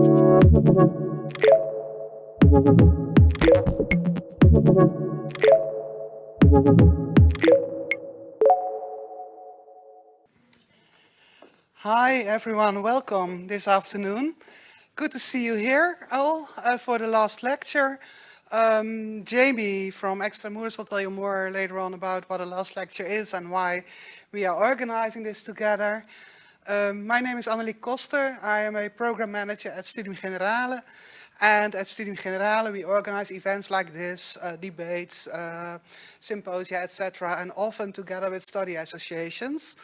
Hi everyone, welcome this afternoon. Good to see you here all uh, for the last lecture. Um, Jamie from Extramuros will tell you more later on about what the last lecture is and why we are organizing this together. Um, my name is Annelie Koster. I am a program manager at Studium Generale. And at Studium Generale we organize events like this, uh, debates, uh, symposia, etc. and often together with study associations.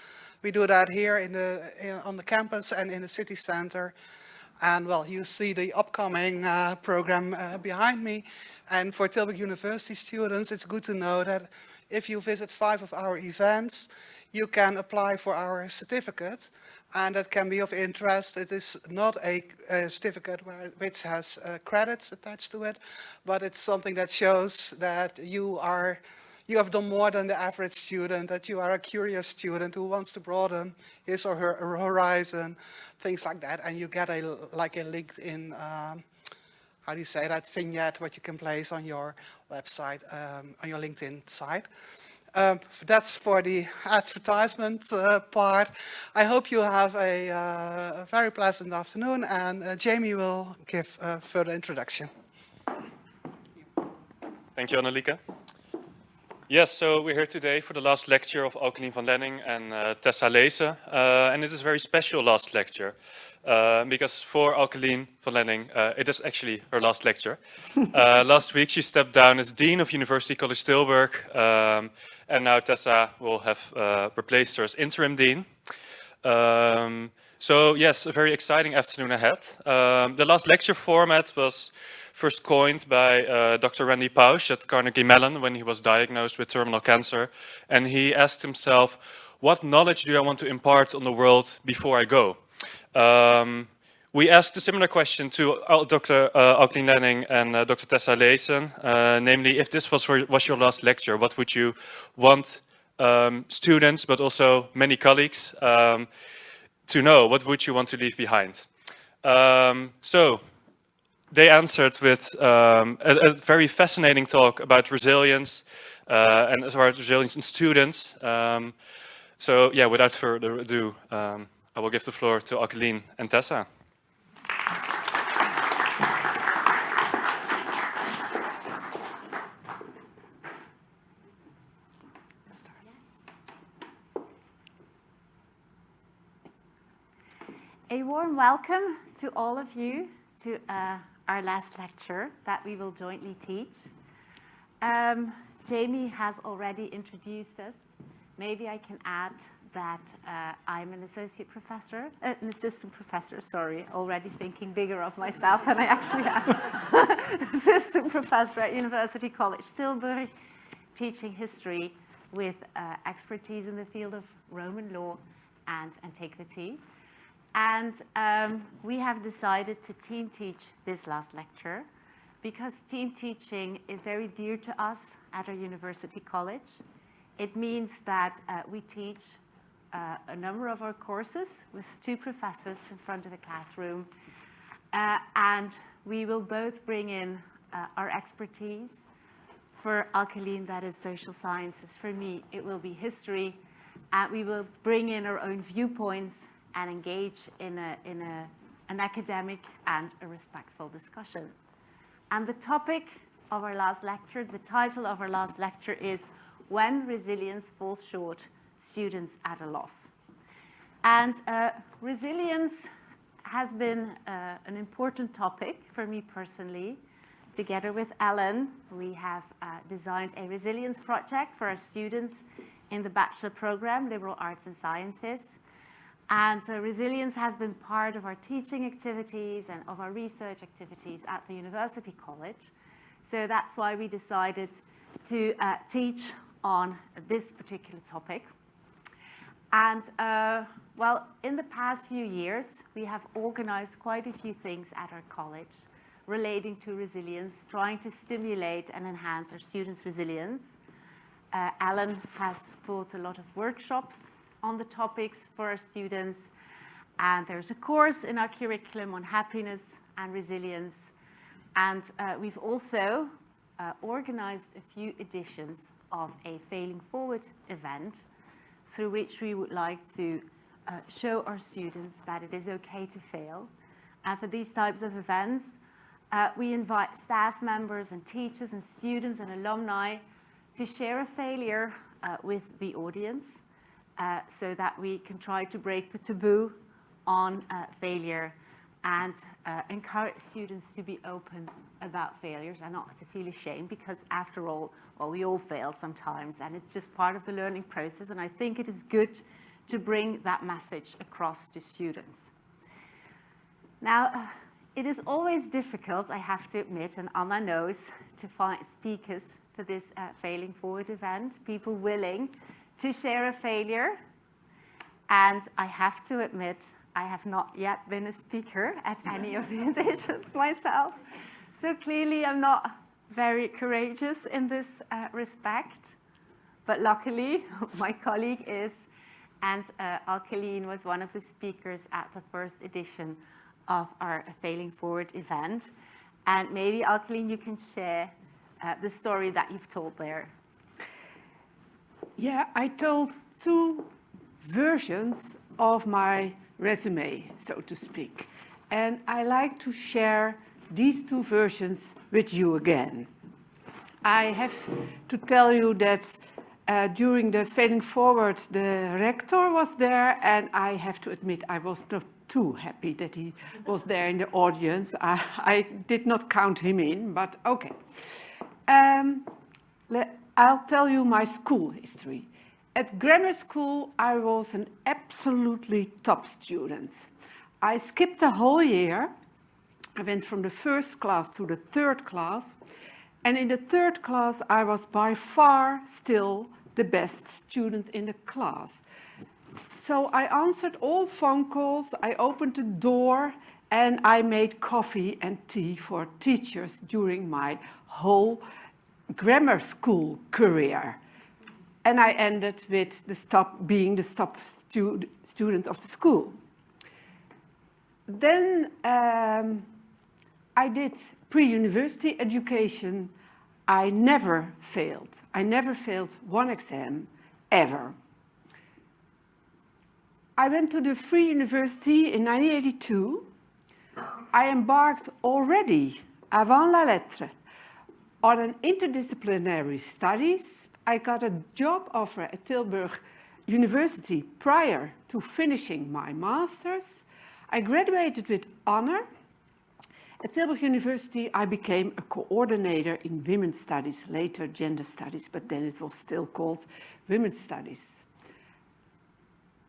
We do that here in the, in, on the campus and in the city center. And well, you see the upcoming uh, program uh, behind me. And for Tilburg University students, it's good to know that if you visit five of our events, you can apply for our certificate and that can be of interest. It is not a, a certificate where, which has uh, credits attached to it, but it's something that shows that you are you have done more than the average student, that you are a curious student who wants to broaden his or her horizon, things like that. And you get a like a LinkedIn, um, how do you say that, vignette, what you can place on your website, um, on your LinkedIn site. Um, that's for the advertisement uh, part. I hope you have a, uh, a very pleasant afternoon and uh, Jamie will give a further introduction. Thank you, Annelieke. Yes, so we're here today for the last lecture of Alkeline van Lenning and uh, Tessa Leesen. Uh, and it is a very special last lecture uh, because for Alkeline van Lenning, uh, it is actually her last lecture. Uh, last week she stepped down as Dean of University College Tilburg um, and now Tessa will have uh, replaced her as interim Dean. Um, so yes, a very exciting afternoon ahead. Um, the last lecture format was first coined by uh, Dr. Randy Pausch at Carnegie Mellon when he was diagnosed with terminal cancer. And he asked himself, what knowledge do I want to impart on the world before I go? Um, we asked a similar question to uh, Dr. Uh, Alkeline Lenning and uh, Dr. Tessa Leesen, uh, namely, if this was, for, was your last lecture, what would you want um, students, but also many colleagues, um, to know? What would you want to leave behind? Um, so they answered with um, a, a, very fascinating talk about resilience uh, and as about resilience in students. Um, so yeah, without further ado, um, I will give the floor to Alkeline and Tessa. A warm welcome to all of you to uh, our last lecture that we will jointly teach. Um, Jamie has already introduced us. Maybe I can add that uh, I'm an associate professor, uh, an assistant professor, sorry, already thinking bigger of myself than I actually am. assistant professor at University College Tilburg, teaching history with uh, expertise in the field of Roman law and antiquity. And um, we have decided to team teach this last lecture because team teaching is very dear to us at our university college. It means that uh, we teach uh, a number of our courses with two professors in front of the classroom. Uh, and we will both bring in uh, our expertise. For Alkeline, that is social sciences. For me, it will be history. And we will bring in our own viewpoints and engage in, a, in a, an academic and a respectful discussion. And the topic of our last lecture, the title of our last lecture is When Resilience Falls Short, Students at a Loss. And uh, resilience has been uh, an important topic for me personally. Together with Ellen, we have uh, designed a resilience project for our students in the bachelor program, Liberal Arts and Sciences. And uh, resilience has been part of our teaching activities and of our research activities at the University College. So that's why we decided to uh, teach on this particular topic. And uh, well, in the past few years, we have organized quite a few things at our college relating to resilience, trying to stimulate and enhance our students' resilience. Uh, Alan has taught a lot of workshops on the topics for our students. And there's a course in our curriculum on happiness and resilience. And uh, we've also uh, organized a few editions of a Failing Forward event through which we would like to uh, show our students that it is okay to fail. And for these types of events, uh, we invite staff members and teachers and students and alumni to share a failure uh, with the audience uh, so that we can try to break the taboo on uh, failure and uh, encourage students to be open about failures and not to feel ashamed because after all, well, we all fail sometimes and it's just part of the learning process and I think it is good to bring that message across to students. Now, it is always difficult, I have to admit, and Anna knows, to find speakers for this uh, Failing Forward event, people willing to share a failure. And I have to admit, I have not yet been a speaker at any of the editions myself. So clearly I'm not very courageous in this uh, respect. But luckily, my colleague is, and uh, Alkeline was one of the speakers at the first edition of our Failing Forward event. And maybe, Alkeline, you can share uh, the story that you've told there. Yeah, I told two versions of my resume, so to speak. And I like to share these two versions with you again. I have to tell you that uh, during the Failing Forward, the rector was there, and I have to admit I was not too happy that he was there in the audience. I, I did not count him in, but okay. Um, I'll tell you my school history. At grammar school, I was an absolutely top student. I skipped a whole year. I went from the first class to the third class. And in the third class, I was by far still the best student in the class. So I answered all phone calls, I opened the door, and I made coffee and tea for teachers during my whole grammar school career. And I ended with the stop, being the top stu student of the school. Then um, I did pre-university education. I never failed. I never failed one exam, ever. I went to the Free University in 1982. I embarked already, avant la lettre, on an interdisciplinary studies. I got a job offer at Tilburg University prior to finishing my master's. I graduated with honor. At Tilburg University, I became a coordinator in women's studies, later gender studies, but then it was still called women's studies.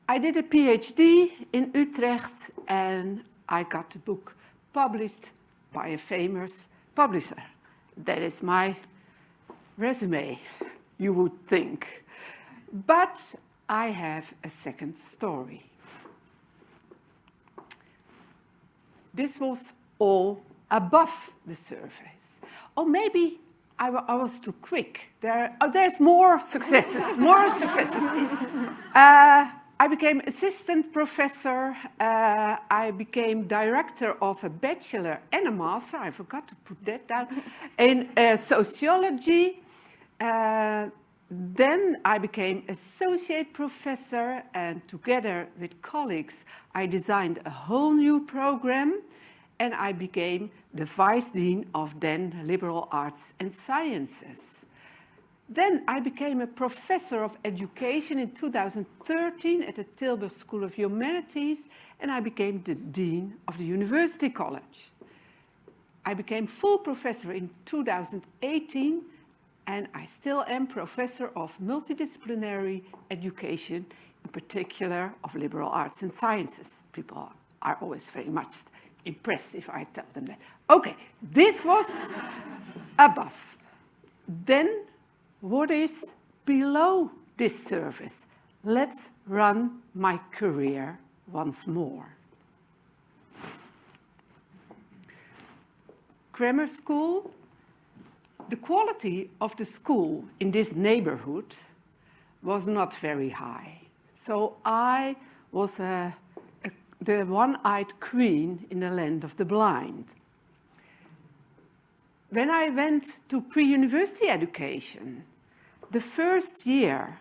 I did a PhD in Utrecht and I got the book published by a famous publisher. That is my resume, you would think. But I have a second story. This was all above the surface. Or maybe I, I was too quick. There, oh, there's more successes, more successes. Uh, I became assistant professor. Uh, I became director of a bachelor and a master. I forgot to put that down in uh, sociology. Uh, then I became associate professor and together with colleagues, I designed a whole new program and I became the vice dean of then liberal arts and sciences. Then I became a professor of education in 2013 at the Tilburg School of Humanities and I became the dean of the University College. I became full professor in 2018 and I still am professor of multidisciplinary education, in particular of liberal arts and sciences. People are always very much impressed if I tell them that. Okay, this was above. Then what is below this surface? Let's run my career once more. Grammar school. The quality of the school in this neighborhood was not very high. So I was a, a, the one-eyed queen in the land of the blind. When I went to pre-university education, the first year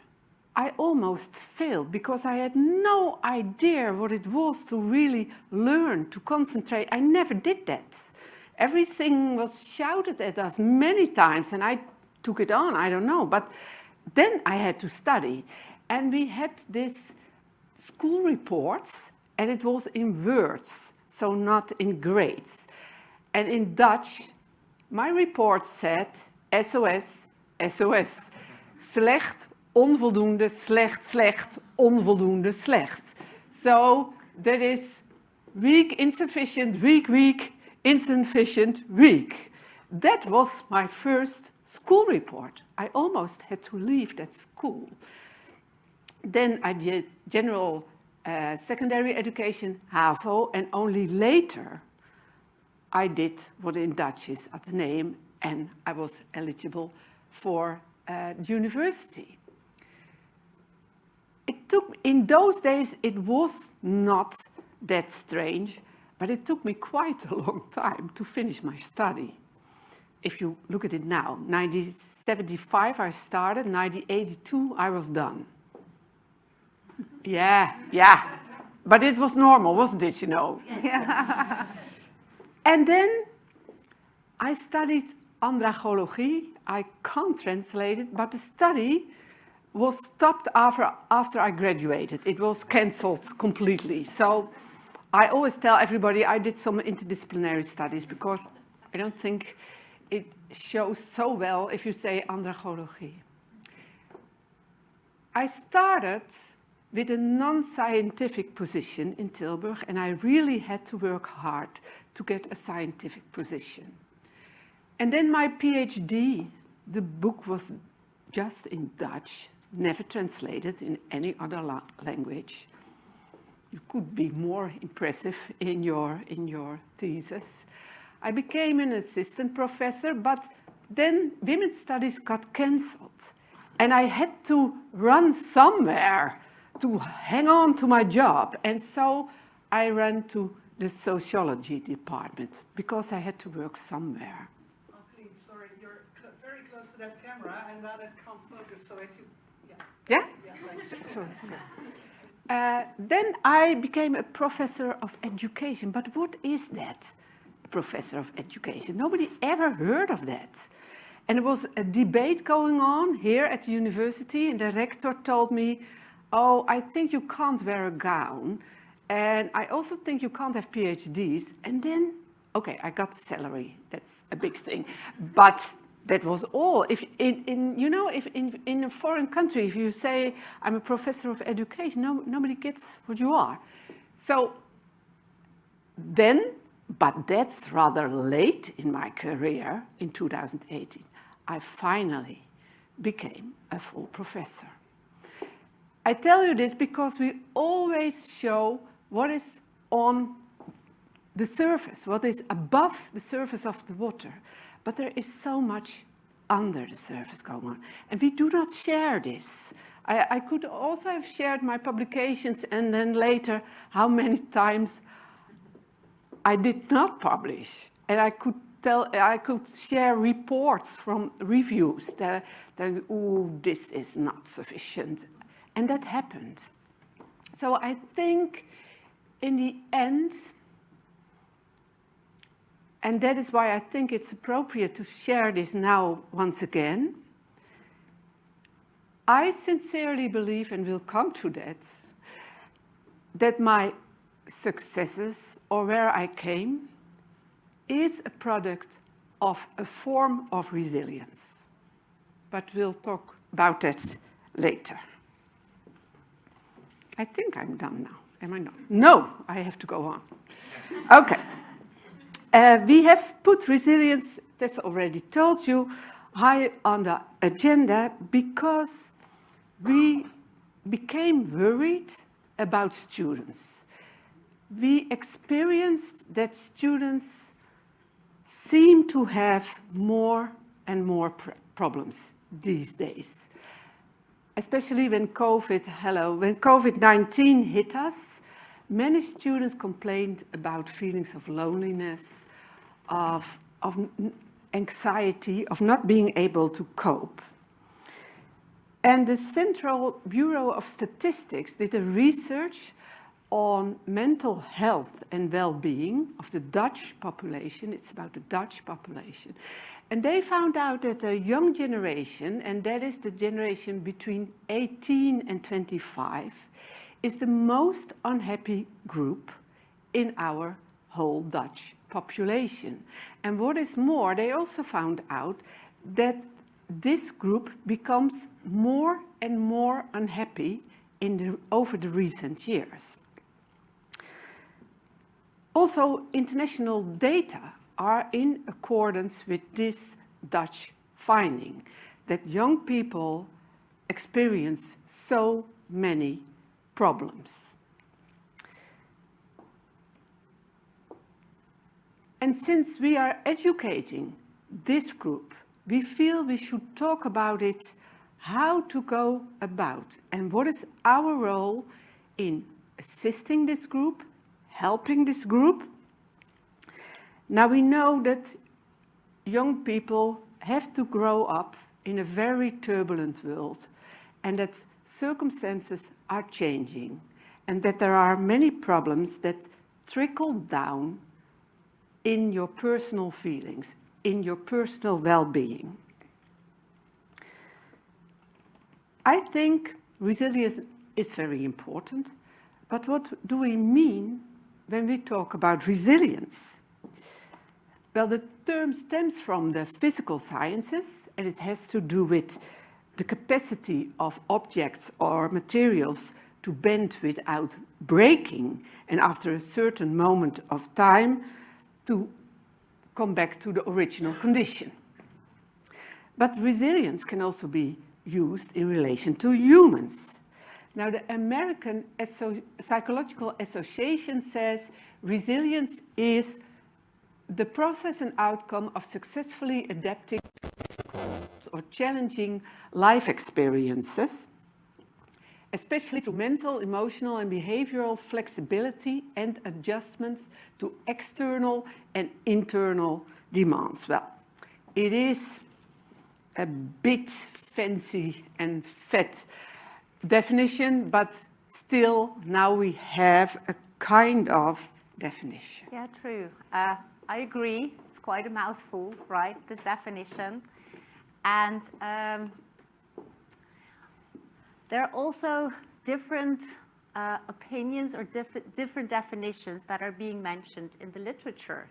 I almost failed because I had no idea what it was to really learn, to concentrate. I never did that. Everything was shouted at us many times and I took it on, I don't know. But then I had to study and we had this school reports and it was in words, so not in grades. And in Dutch, my report said SOS, SOS. Slecht, onvoldoende, slecht, slecht, onvoldoende, slecht. So that is weak, insufficient, weak, weak, insufficient, weak. That was my first school report. I almost had to leave that school. Then I did general uh, secondary education, HAVO, and only later I did what in Dutch is atheneum, and I was eligible for uh, university. It took, in those days, it was not that strange, but it took me quite a long time to finish my study. If you look at it now, 1975 I started, 1982 I was done. Yeah, yeah. But it was normal, wasn't it, you know? Yeah. and then I studied andragology. I can't translate it, but the study was stopped after, after I graduated. It was cancelled completely. So I always tell everybody I did some interdisciplinary studies because I don't think it shows so well if you say andragology. I started with a non-scientific position in Tilburg and I really had to work hard to get a scientific position. And then my PhD, the book was just in Dutch, never translated in any other la language. You could be more impressive in your, in your thesis. I became an assistant professor, but then women's studies got cancelled. And I had to run somewhere to hang on to my job. And so I ran to the sociology department because I had to work somewhere. Oh, please, sorry, you're cl very close to that camera and now it can't focus, so if you, yeah. Yeah? yeah so, sorry, sorry. Uh, then I became a professor of education. But what is that, professor of education? Nobody ever heard of that. And there was a debate going on here at the university and the rector told me, oh, I think you can't wear a gown. And I also think you can't have PhDs. And then, okay, I got the salary. That's a big thing. But that was all. If in, in, you know, if in, in a foreign country, if you say, I'm a professor of education, no, nobody gets what you are. So then, but that's rather late in my career, in 2018, I finally became a full professor. I tell you this because we always show what is on the surface, what is above the surface of the water. But there is so much under the surface going on. And we do not share this. I, I could also have shared my publications and then later how many times I did not publish. And I could tell, I could share reports from reviews that, that oh, this is not sufficient. And that happened. So I think in the end, and that is why I think it's appropriate to share this now once again, I sincerely believe, and will come to that, that my successes or where I came is a product of a form of resilience. But we'll talk about that later. I think I'm done now. Am I not? No, I have to go on. Okay. Uh, we have put resilience, that's already told you, high on the agenda because we became worried about students. We experienced that students seem to have more and more pr problems these days especially when COVID, hello, when COVID-19 hit us, many students complained about feelings of loneliness, of, of anxiety, of not being able to cope. And the Central Bureau of Statistics did a research on mental health and well-being of the Dutch population. It's about the Dutch population. And they found out that a young generation, and that is the generation between 18 and 25, is the most unhappy group in our whole Dutch population. And what is more, they also found out that this group becomes more and more unhappy in the, over the recent years. Also, international data are in accordance with this Dutch finding that young people experience so many problems. And since we are educating this group, we feel we should talk about it, how to go about, and what is our role in assisting this group helping this group. Now we know that young people have to grow up in a very turbulent world and that circumstances are changing and that there are many problems that trickle down in your personal feelings, in your personal well-being. I think resilience is very important, but what do we mean when we talk about resilience? Well, the term stems from the physical sciences and it has to do with the capacity of objects or materials to bend without breaking and after a certain moment of time to come back to the original condition. But resilience can also be used in relation to humans. Now, the American Psychological Association says resilience is the process and outcome of successfully adapting to difficult or challenging life experiences, especially to mental, emotional and behavioral flexibility and adjustments to external and internal demands. Well, it is a bit fancy and fat definition, but still now we have a kind of definition. Yeah, true. Uh, I agree. It's quite a mouthful, right, this definition. And um, there are also different uh, opinions or diff different definitions that are being mentioned in the literature.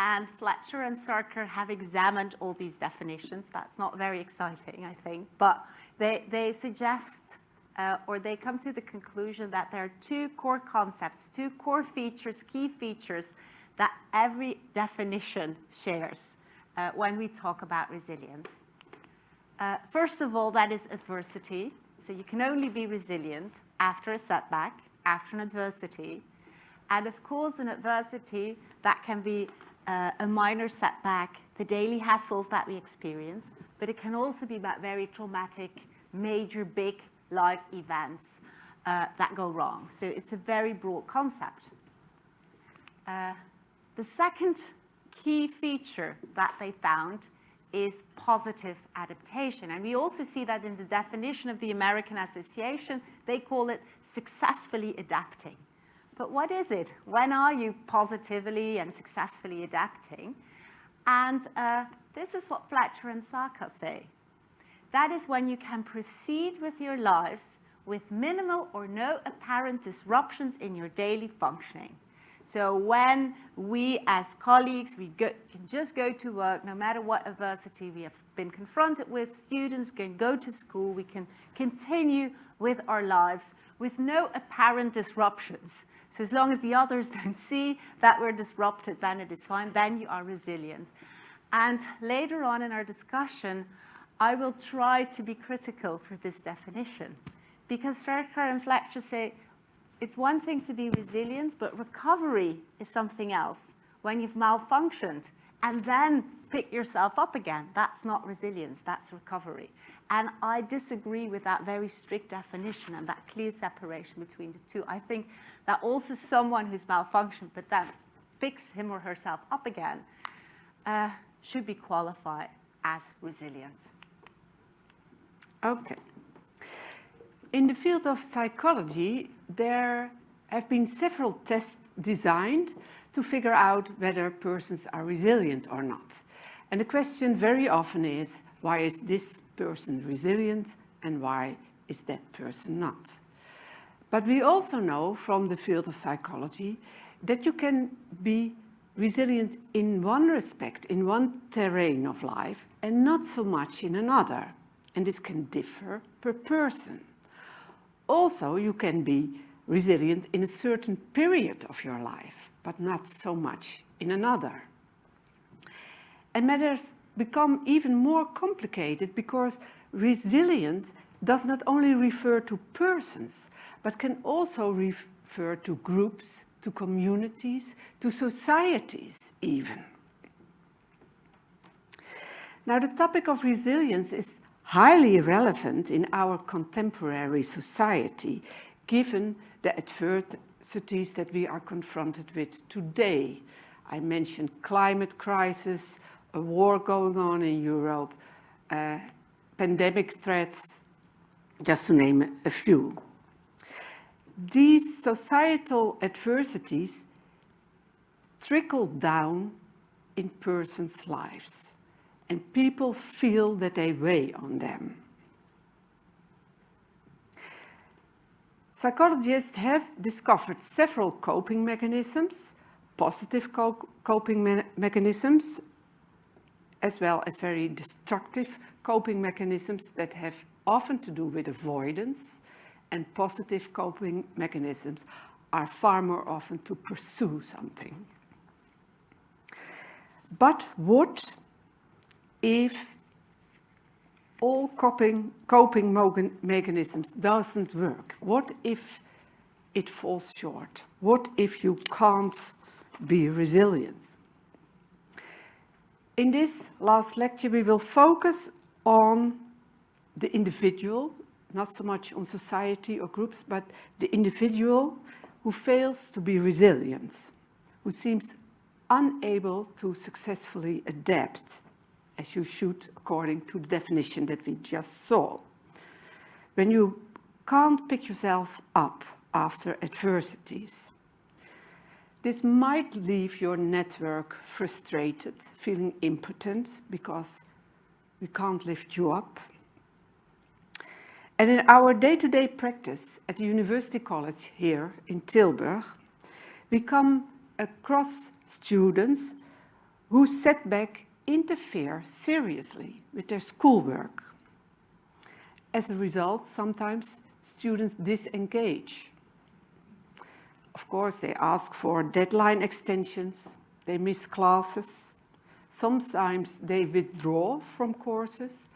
And Fletcher and Sarkar have examined all these definitions. That's not very exciting, I think, but they, they suggest uh, or they come to the conclusion that there are two core concepts, two core features, key features that every definition shares uh, when we talk about resilience. Uh, first of all, that is adversity. So you can only be resilient after a setback, after an adversity. And of course, an adversity that can be uh, a minor setback, the daily hassles that we experience, but it can also be about very traumatic, major, big life events uh, that go wrong. So it's a very broad concept. Uh, the second key feature that they found is positive adaptation. And we also see that in the definition of the American Association, they call it successfully adapting. But what is it? When are you positively and successfully adapting? And uh, this is what Fletcher and Sarkar say. That is when you can proceed with your lives with minimal or no apparent disruptions in your daily functioning. So when we as colleagues, we go, can just go to work, no matter what adversity we have been confronted with, students can go to school, we can continue with our lives with no apparent disruptions. So as long as the others don't see that we're disrupted, then it is fine, then you are resilient. And later on in our discussion, I will try to be critical for this definition because Sarkar and Fletcher say it's one thing to be resilient, but recovery is something else. When you've malfunctioned and then pick yourself up again, that's not resilience, that's recovery. And I disagree with that very strict definition and that clear separation between the two. I think that also someone who's malfunctioned but then picks him or herself up again uh, should be qualified as resilient. Okay. In the field of psychology, there have been several tests designed to figure out whether persons are resilient or not. And the question very often is, why is this person resilient and why is that person not? But we also know from the field of psychology that you can be resilient in one respect, in one terrain of life, and not so much in another. And this can differ per person. Also, you can be resilient in a certain period of your life, but not so much in another. And matters become even more complicated because resilience does not only refer to persons, but can also refer to groups, to communities, to societies even. Now the topic of resilience is highly relevant in our contemporary society, given the adversities that we are confronted with today. I mentioned climate crisis, a war going on in Europe, uh, pandemic threats, just to name a few. These societal adversities trickle down in persons' lives and people feel that they weigh on them. Psychologists have discovered several coping mechanisms, positive co coping me mechanisms, as well as very destructive coping mechanisms that have often to do with avoidance and positive coping mechanisms are far more often to pursue something. But what if all coping, coping mechanisms doesn't work? What if it falls short? What if you can't be resilient? In this last lecture, we will focus on the individual, not so much on society or groups, but the individual who fails to be resilient, who seems unable to successfully adapt as you should according to the definition that we just saw. When you can't pick yourself up after adversities. This might leave your network frustrated, feeling impotent because we can't lift you up. And in our day-to-day -day practice at the University College here in Tilburg, we come across students whose setback interfere seriously with their schoolwork. As a result, sometimes students disengage. Of course, they ask for deadline extensions, they miss classes, sometimes they withdraw from courses,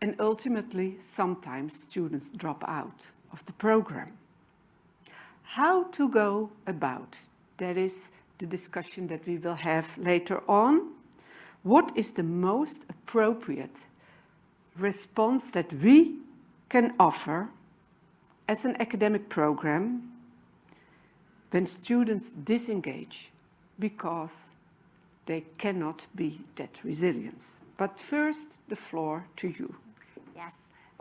and ultimately, sometimes students drop out of the program. How to go about? That is the discussion that we will have later on what is the most appropriate response that we can offer as an academic program when students disengage because they cannot be that resilient. But first, the floor to you. Yes,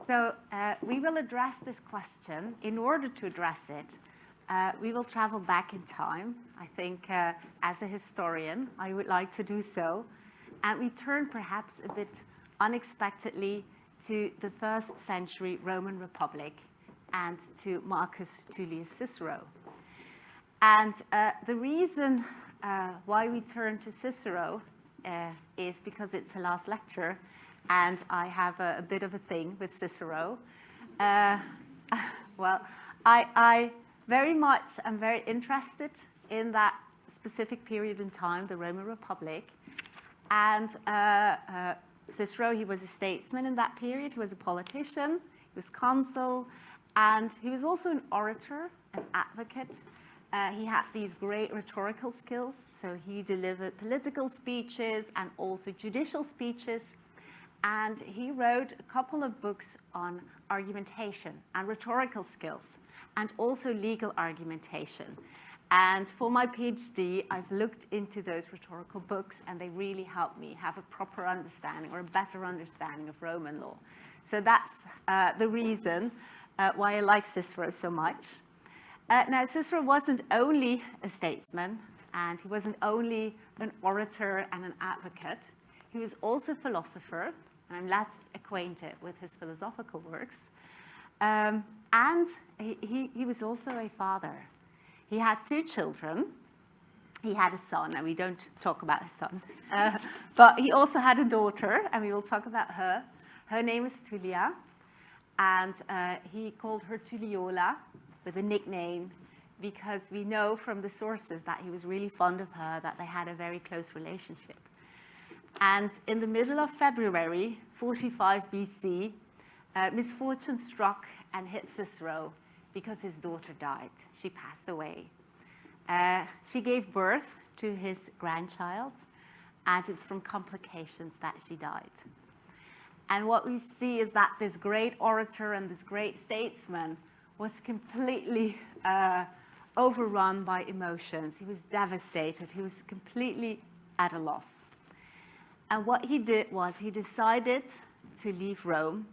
so uh, we will address this question. In order to address it, uh, we will travel back in time. I think uh, as a historian, I would like to do so and we turn perhaps a bit unexpectedly to the first century Roman Republic and to Marcus Tullius Cicero. And uh, the reason uh, why we turn to Cicero uh, is because it's the last lecture and I have a, a bit of a thing with Cicero. Uh, well, I, I very much am very interested in that specific period in time, the Roman Republic, and uh, uh, Cicero, he was a statesman in that period. He was a politician, he was consul, and he was also an orator, an advocate. Uh, he had these great rhetorical skills, so he delivered political speeches and also judicial speeches. And he wrote a couple of books on argumentation and rhetorical skills. and also legal argumentation. And for my PhD, I've looked into those rhetorical books and they really helped me have a proper understanding or a better understanding of Roman law. So that's uh, the reason uh, why I like Cicero so much. Uh, now, Cicero wasn't only a statesman and he wasn't only an orator and an advocate. He was also a philosopher, and I'm less acquainted with his philosophical works. Um, and he, he, he was also a father. He had two children. He had a son, and we don't talk about his son. Uh, but he also had a daughter, and we will talk about her. Her name is Tullia, and uh, he called her Tulliola with a nickname because we know from the sources that he was really fond of her, that they had a very close relationship. And in the middle of February 45 BC, uh, misfortune struck and hit Cicero because his daughter died. She passed away. Uh, she gave birth to his grandchild, and it's from complications that she died. And what we see is that this great orator and this great statesman was completely uh, overrun by emotions. He was devastated. He was completely at a loss. And what he did was he decided to leave Rome,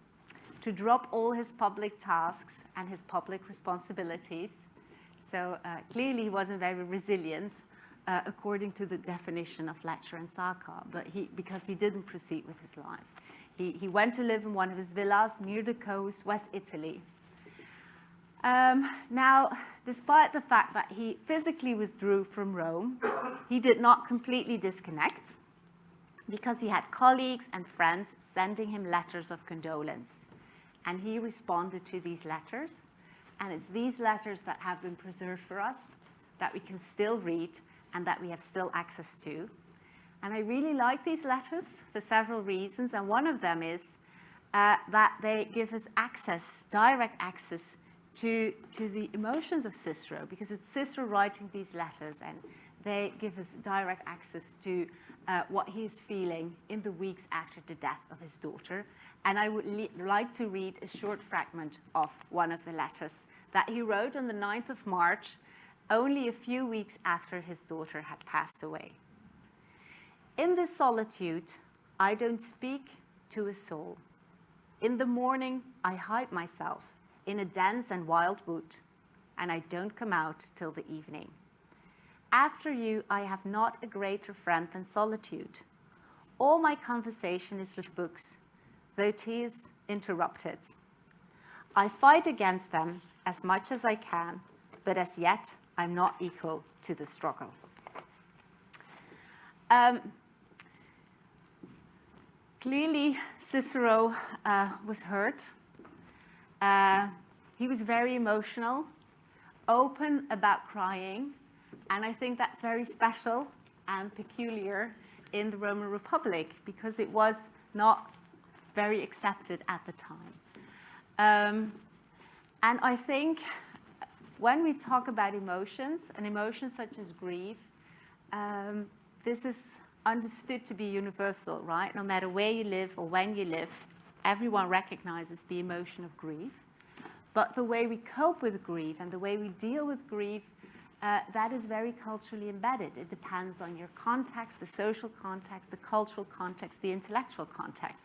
to drop all his public tasks and his public responsibilities. So uh, clearly he wasn't very resilient uh, according to the definition of Fletcher and Sarkar, but he, because he didn't proceed with his life. He, he went to live in one of his villas near the coast, West Italy. Um, now, despite the fact that he physically withdrew from Rome, he did not completely disconnect because he had colleagues and friends sending him letters of condolence. And he responded to these letters. And it's these letters that have been preserved for us, that we can still read, and that we have still access to. And I really like these letters for several reasons. And one of them is uh, that they give us access, direct access to, to the emotions of Cicero, because it's Cicero writing these letters, and they give us direct access to uh, what is feeling in the weeks after the death of his daughter. And I would like to read a short fragment of one of the letters that he wrote on the 9th of March, only a few weeks after his daughter had passed away. In this solitude, I don't speak to a soul. In the morning, I hide myself in a dense and wild wood, and I don't come out till the evening. After you, I have not a greater friend than solitude. All my conversation is with books, though tis interrupted. I fight against them as much as I can, but as yet, I'm not equal to the struggle. Um, clearly, Cicero uh, was hurt uh, he was very emotional, open about crying, and I think that's very special and peculiar in the Roman Republic because it was not very accepted at the time. Um, and I think when we talk about emotions, and emotions such as grief, um, this is understood to be universal, right? No matter where you live or when you live, everyone recognizes the emotion of grief. But the way we cope with grief and the way we deal with grief, uh, that is very culturally embedded. It depends on your context, the social context, the cultural context, the intellectual context.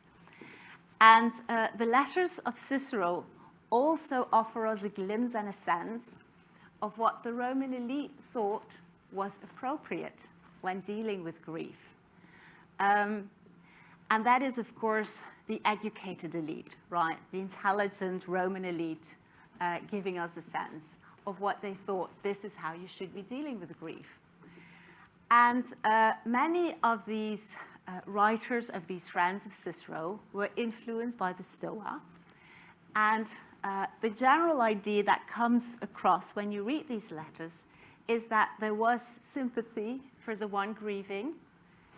And uh, the letters of Cicero also offer us a glimpse and a sense of what the Roman elite thought was appropriate when dealing with grief. Um, and that is, of course, the educated elite, right? The intelligent Roman elite uh, giving us a sense of what they thought this is how you should be dealing with grief. And uh, many of these uh, writers of these friends of Cicero were influenced by the Stoa. And uh, the general idea that comes across when you read these letters is that there was sympathy for the one grieving,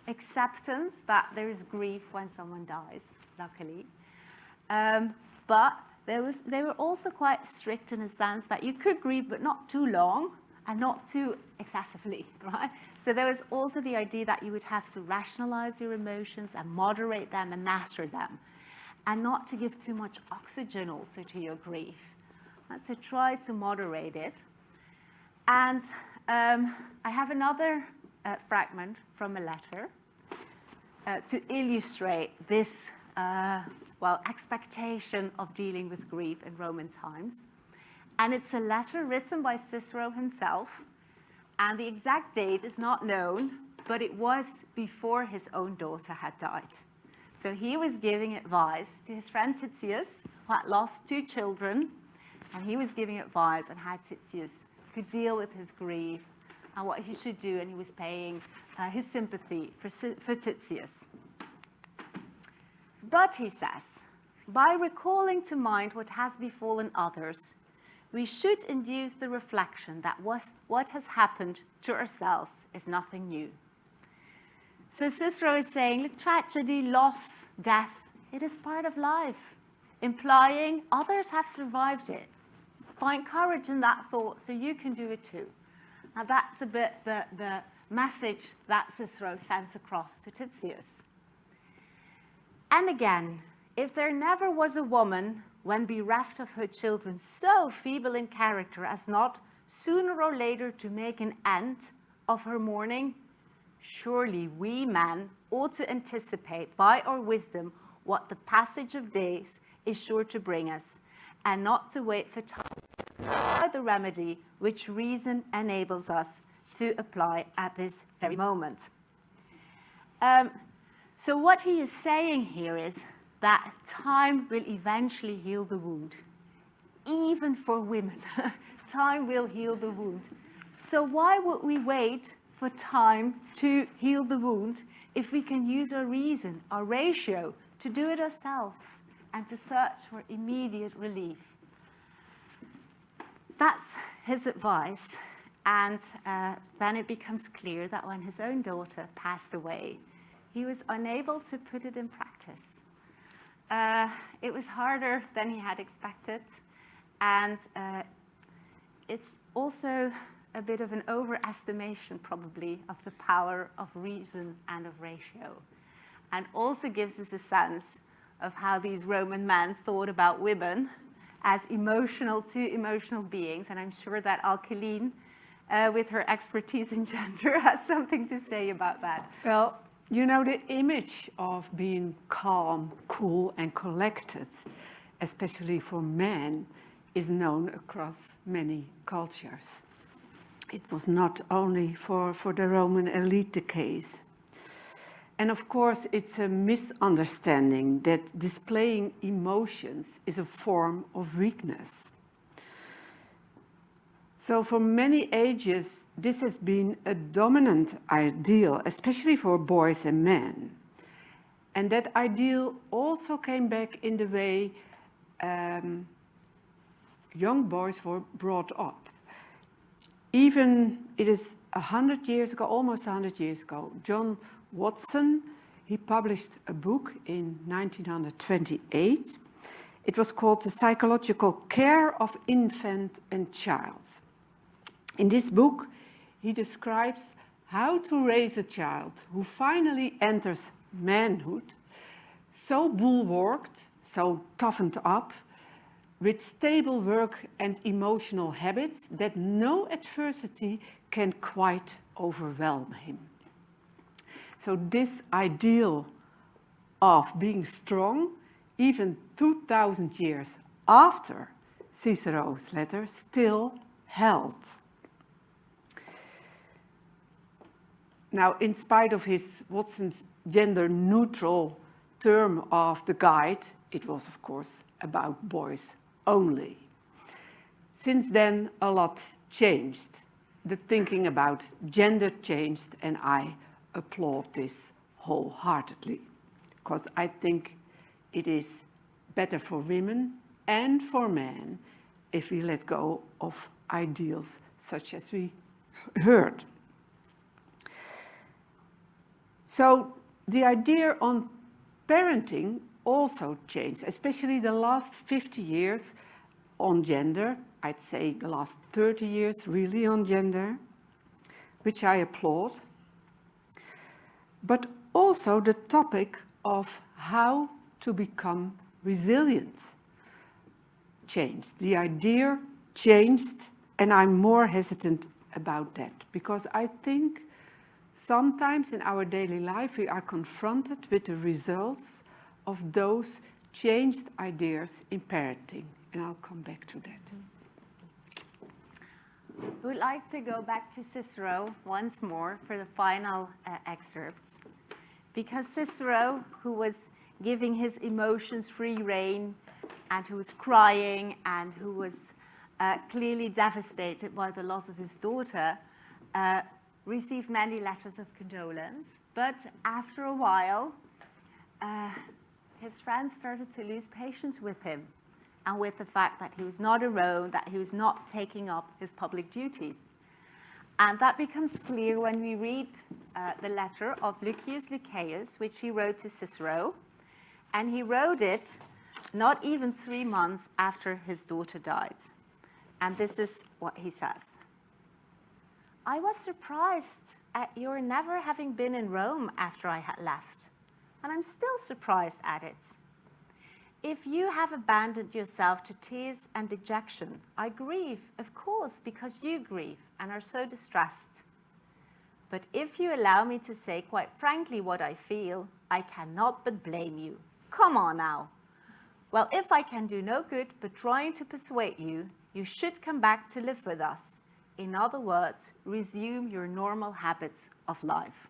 acceptance that there is grief when someone dies, luckily. Um, but there was, they were also quite strict in a sense that you could grieve, but not too long and not too excessively, right? So there was also the idea that you would have to rationalize your emotions and moderate them and master them, and not to give too much oxygen also to your grief. uh, to try to moderate it. And um, I have another uh, fragment from a letter uh, to illustrate this, uh, well, expectation of dealing with grief in Roman times. And it's a letter written by Cicero himself, and the exact date is not known, but it was before his own daughter had died. So he was giving advice to his friend Titius, who had lost two children, and he was giving advice on how Titius could deal with his grief and what he should do, and he was paying uh, his sympathy for, for Titius. But he says, by recalling to mind what has befallen others, we should induce the reflection that what has happened to ourselves is nothing new. So Cicero is saying, look, tragedy, loss, death, it is part of life, implying others have survived it. Find courage in that thought so you can do it too. Now that's a bit the, the message that Cicero sends across to Titius. And again, if there never was a woman when bereft of her children, so feeble in character as not sooner or later to make an end of her mourning, surely we men ought to anticipate by our wisdom what the passage of days is sure to bring us, and not to wait for time by the remedy which reason enables us to apply at this very moment. Um, so what he is saying here is that time will eventually heal the wound. Even for women, time will heal the wound. So why would we wait for time to heal the wound if we can use our reason, our ratio, to do it ourselves and to search for immediate relief? That's his advice. And uh, then it becomes clear that when his own daughter passed away, he was unable to put it in practice. Uh, it was harder than he had expected. And uh, it's also a bit of an overestimation, probably, of the power of reason and of ratio. And also gives us a sense of how these Roman men thought about women as emotional to emotional beings. And I'm sure that Alkeline, uh, with her expertise in gender, has something to say about that. Well, you know, the image of being calm, cool and collected, especially for men, is known across many cultures. It was not only for, for the Roman elite the case. And of course, it's a misunderstanding that displaying emotions is a form of weakness. So for many ages, this has been a dominant ideal, especially for boys and men. And that ideal also came back in the way um, young boys were brought up. Even it is a hundred years ago, almost a hundred years ago, John Watson, he published a book in 1928. It was called The Psychological Care of Infant and Child. In this book, he describes how to raise a child who finally enters manhood, so bulwarked, so toughened up, with stable work and emotional habits that no adversity can quite overwhelm him. So this ideal of being strong, even 2000 years after Cicero's letter, still held. Now, in spite of his Watson's gender-neutral term of the guide, it was, of course, about boys only. Since then, a lot changed. The thinking about gender changed, and I applaud this wholeheartedly, because I think it is better for women and for men if we let go of ideals such as we heard. So the idea on parenting also changed, especially the last 50 years on gender. I'd say the last 30 years really on gender, which I applaud. But also the topic of how to become resilient. changed. The idea changed and I'm more hesitant about that because I think sometimes in our daily life we are confronted with the results of those changed ideas in parenting and I'll come back to that. We'd like to go back to Cicero once more for the final uh, excerpts. Because Cicero, who was giving his emotions free rein and who was crying and who was uh, clearly devastated by the loss of his daughter, uh, received many letters of condolence. But after a while, uh, his friends started to lose patience with him and with the fact that he was not alone, that he was not taking up his public duties. And that becomes clear when we read uh, the letter of Lucius Lucceius, which he wrote to Cicero. And he wrote it not even three months after his daughter died. And this is what he says. I was surprised at your never having been in Rome after I had left. And I'm still surprised at it. If you have abandoned yourself to tears and dejection, I grieve, of course, because you grieve and are so distressed. But if you allow me to say quite frankly what I feel, I cannot but blame you. Come on now. Well, if I can do no good but trying to persuade you, you should come back to live with us. In other words, resume your normal habits of life.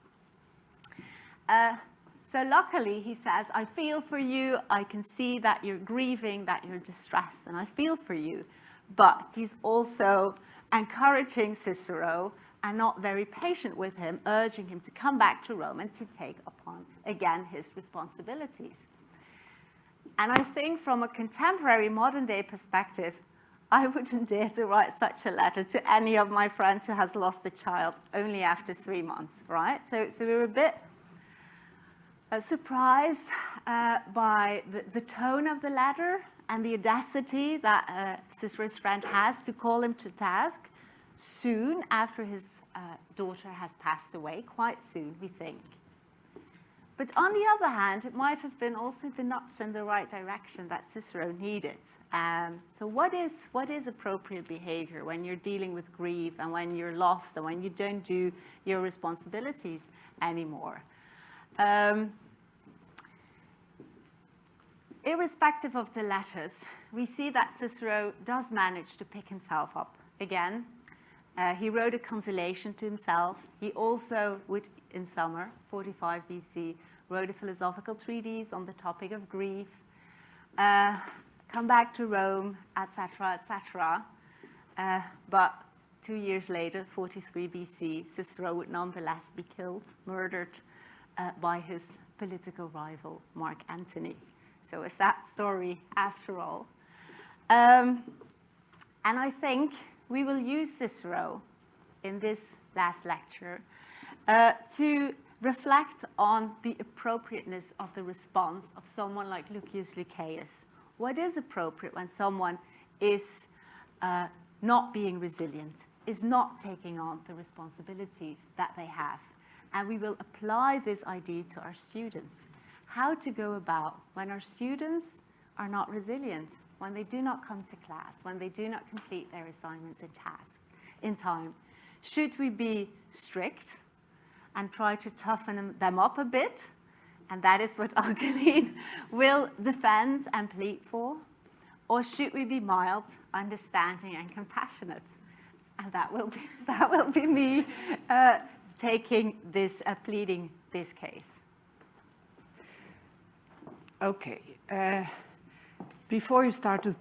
Uh, so luckily, he says, I feel for you. I can see that you're grieving, that you're distressed, and I feel for you. But he's also encouraging Cicero and not very patient with him, urging him to come back to Rome and to take upon, again, his responsibilities. And I think from a contemporary modern day perspective, I wouldn't dare to write such a letter to any of my friends who has lost a child only after three months, right? So, so we were a bit uh, surprised uh, by the, the, tone of the letter and the audacity that uh, Cicero's friend has to call him to task soon after his uh, daughter has passed away, quite soon, we think. But on the other hand, it might have been also the nudge in the right direction that Cicero needed. Um, so what is, what is appropriate behavior when you're dealing with grief and when you're lost and when you don't do your responsibilities anymore? Um, irrespective of the letters, we see that Cicero does manage to pick himself up again. Uh, he wrote a consolation to himself. He also would in summer, 45 BC, wrote a philosophical treatise on the topic of grief, uh, come back to Rome, etc., etc. Uh, but two years later, 43 BC, Cicero would nonetheless be killed, murdered uh, by his political rival, Mark Antony. So a sad story after all. Um, and I think we will use Cicero in this last lecture uh, to reflect on the appropriateness of the response of someone like Lucius Lucceius. What is appropriate when someone is uh, not being resilient, is not taking on the responsibilities that they have? And we will apply this idea to our students. How to go about when our students are not resilient, when they do not come to class, when they do not complete their assignments and tasks in time. Should we be strict and try to toughen them up a bit. And that is what Alkeline will defend and plead for. Or should we be mild, understanding, and compassionate? And that will be, that will be me uh, taking this, uh, pleading this case. Okay. Uh, before you start to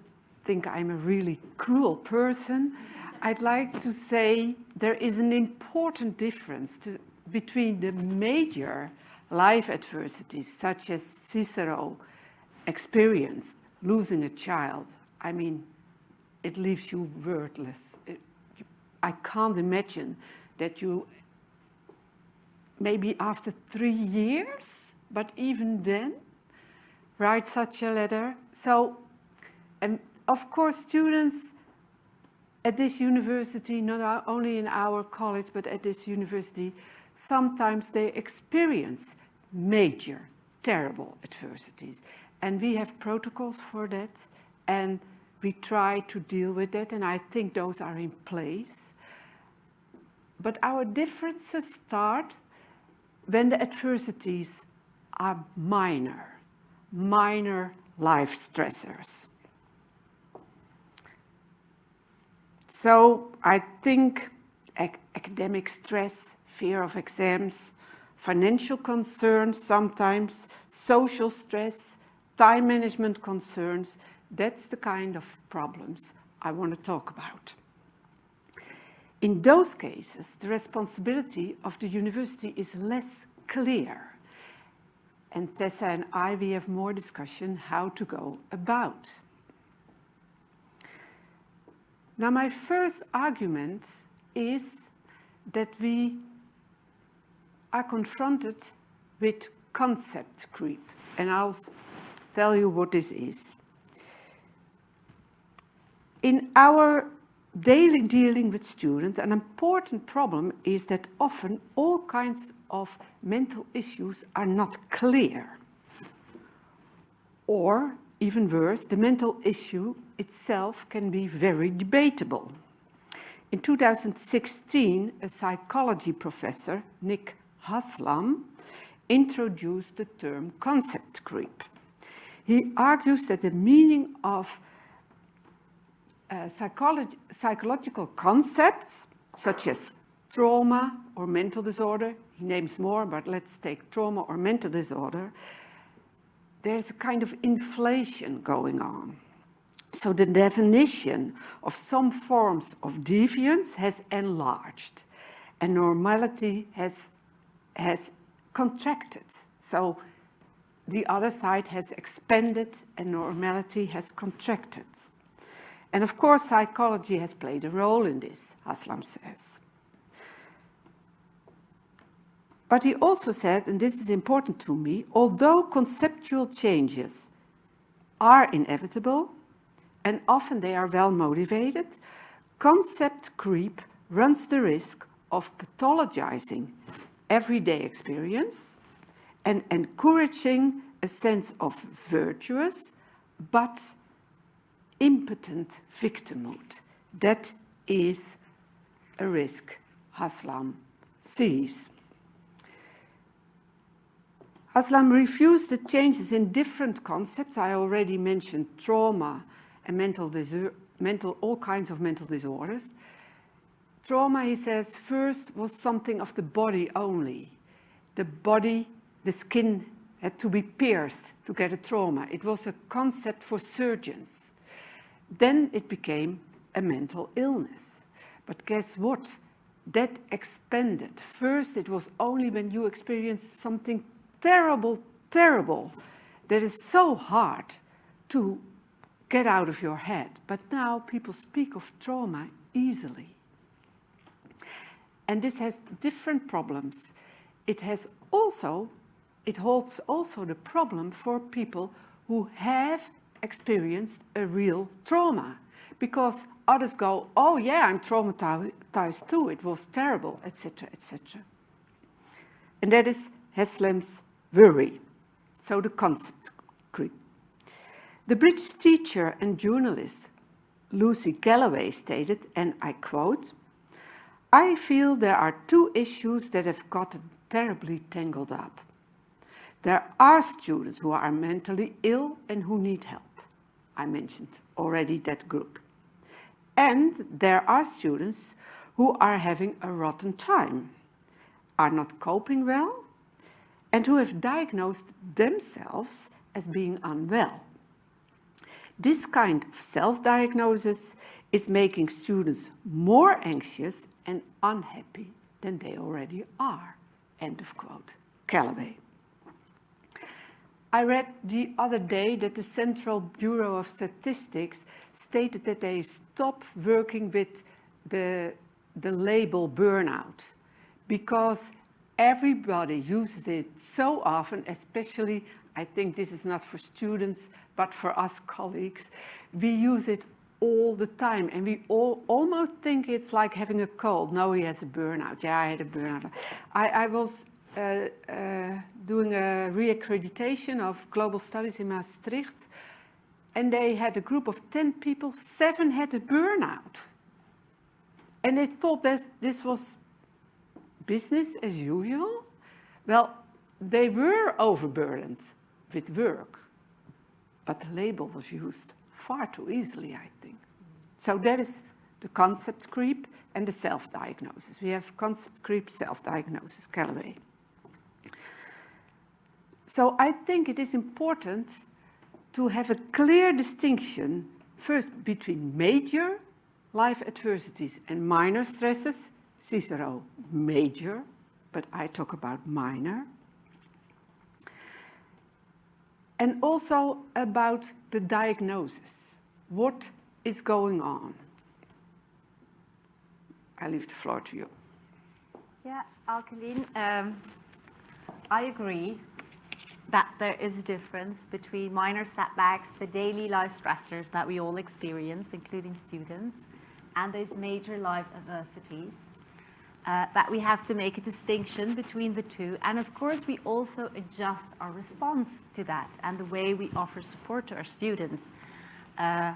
think I'm a really cruel person, I'd like to say there is an important difference to, between the major life adversities, such as Cicero experienced, losing a child, I mean, it leaves you wordless. It, I can't imagine that you, maybe after three years, but even then, write such a letter. So, and of course, students at this university, not only in our college, but at this university, sometimes they experience major, terrible adversities. And we have protocols for that. And We try to deal with that and I think those are in place. But our differences start when the adversities are minor, minor life stressors. So I think ac academic stress, fear of exams, financial concerns sometimes, social stress, time management concerns, that's the kind of problems I want to talk about. In those cases, the responsibility of the university is less clear. And Tessa and I, we have more discussion how to go about. Now, my first argument is that we are confronted with concept creep. And I'll tell you what this is. In our daily dealing with students, an important problem is that often all kinds of mental issues are not clear. Or, even worse, the mental issue itself can be very debatable. In 2016, a psychology professor, Nick Haslam, introduced the term concept creep. He argues that the meaning of uh, psychological concepts such as trauma or mental disorder, he names more, but let's take trauma or mental disorder, there's a kind of inflation going on. So the definition of some forms of deviance has enlarged and normality has, has contracted. So the other side has expanded and normality has contracted. And of course, psychology has played a role in this, Haslam says. But he also said, and this is important to me, although conceptual changes are inevitable, and often they are well motivated, concept creep runs the risk of pathologizing everyday experience and encouraging a sense of virtuous but impotent victimhood. That is a risk Haslam sees. Haslam refused the changes in different concepts. I already mentioned trauma and mental, mental, all kinds of mental disorders. Trauma, he says, first was something of the body only. The body, the skin had to be pierced to get a trauma. It was a concept for surgeons. Then it became a mental illness. But guess what? That expanded. First, it was only when you experienced something terrible, terrible, that is so hard to get out of your head. But now people speak of trauma easily. And this has different problems. It has also, it holds also the problem for people who have experienced a real trauma because others go, oh yeah, I'm traumatized too, it was terrible, etc., etc. And that is Haslam's worry. So the concept creep. The British teacher and journalist Lucy Kellaway stated, and I quote, I feel there are two issues that have gotten terribly tangled up. There are students who are mentally ill and who need help. I mentioned already that group. And there are students who are having a rotten time, are not coping well, and who have diagnosed themselves as being unwell. This kind of self-diagnosis is making students more anxious and unhappy than they already are. End of quote. Kellaway. I read the other day that the Central Bureau of Statistics stated that they stop working with the, the label burnout because everybody uses it so often, especially, I think this is not for students, but for us colleagues, we use it all the time and we all almost think it's like having a cold. No, he has a burnout. Yeah, I had a burnout. I, I was uh, uh, doing a reaccreditation of global studies in Maastricht and they had a group of 10 people, seven had a burnout. And they thought this, this was business as usual. Well, they were overburdened with work, but the label was used far too easily, I think. So that is the concept creep and the self-diagnosis. We have concept creep, self-diagnosis, Kellaway. So I think it is important to have a clear distinction first between major life adversities and minor stresses. Cicero, major, but I talk about minor. And also about the diagnosis. What is going on? I leave the floor to you. Yeah, Alkeline, um, I agree that there is a difference between minor setbacks, the daily life stressors that we all experience, including students, and those major life adversities. Uh, that we have to make a distinction between the two. And of course, we also adjust our response to that and the way we offer support to our students. Uh,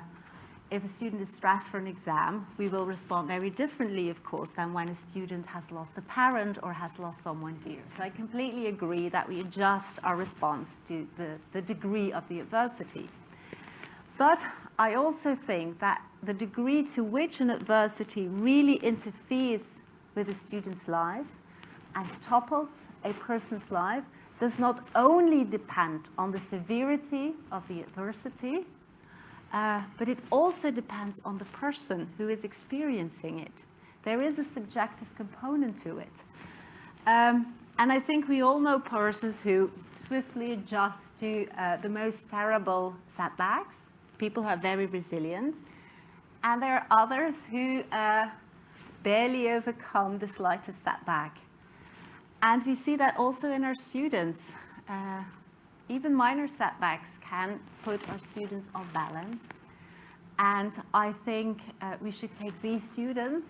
if a student is stressed for an exam, we will respond very differently, of course, than when a student has lost a parent or has lost someone dear. So I completely agree that we adjust our response to the, the degree of the adversity. But I also think that the degree to which an adversity really interferes with a student's life and topples a person's life does not only depend on the severity of the adversity, uh, but it also depends on the person who is experiencing it. There is a subjective component to it. Um, and I think we all know persons who swiftly adjust to uh, the most terrible setbacks. People who are very resilient. And there are others who uh, barely overcome the slightest setback. And we see that also in our students. Uh, even minor setbacks can put our students on balance. And I think uh, we should take these students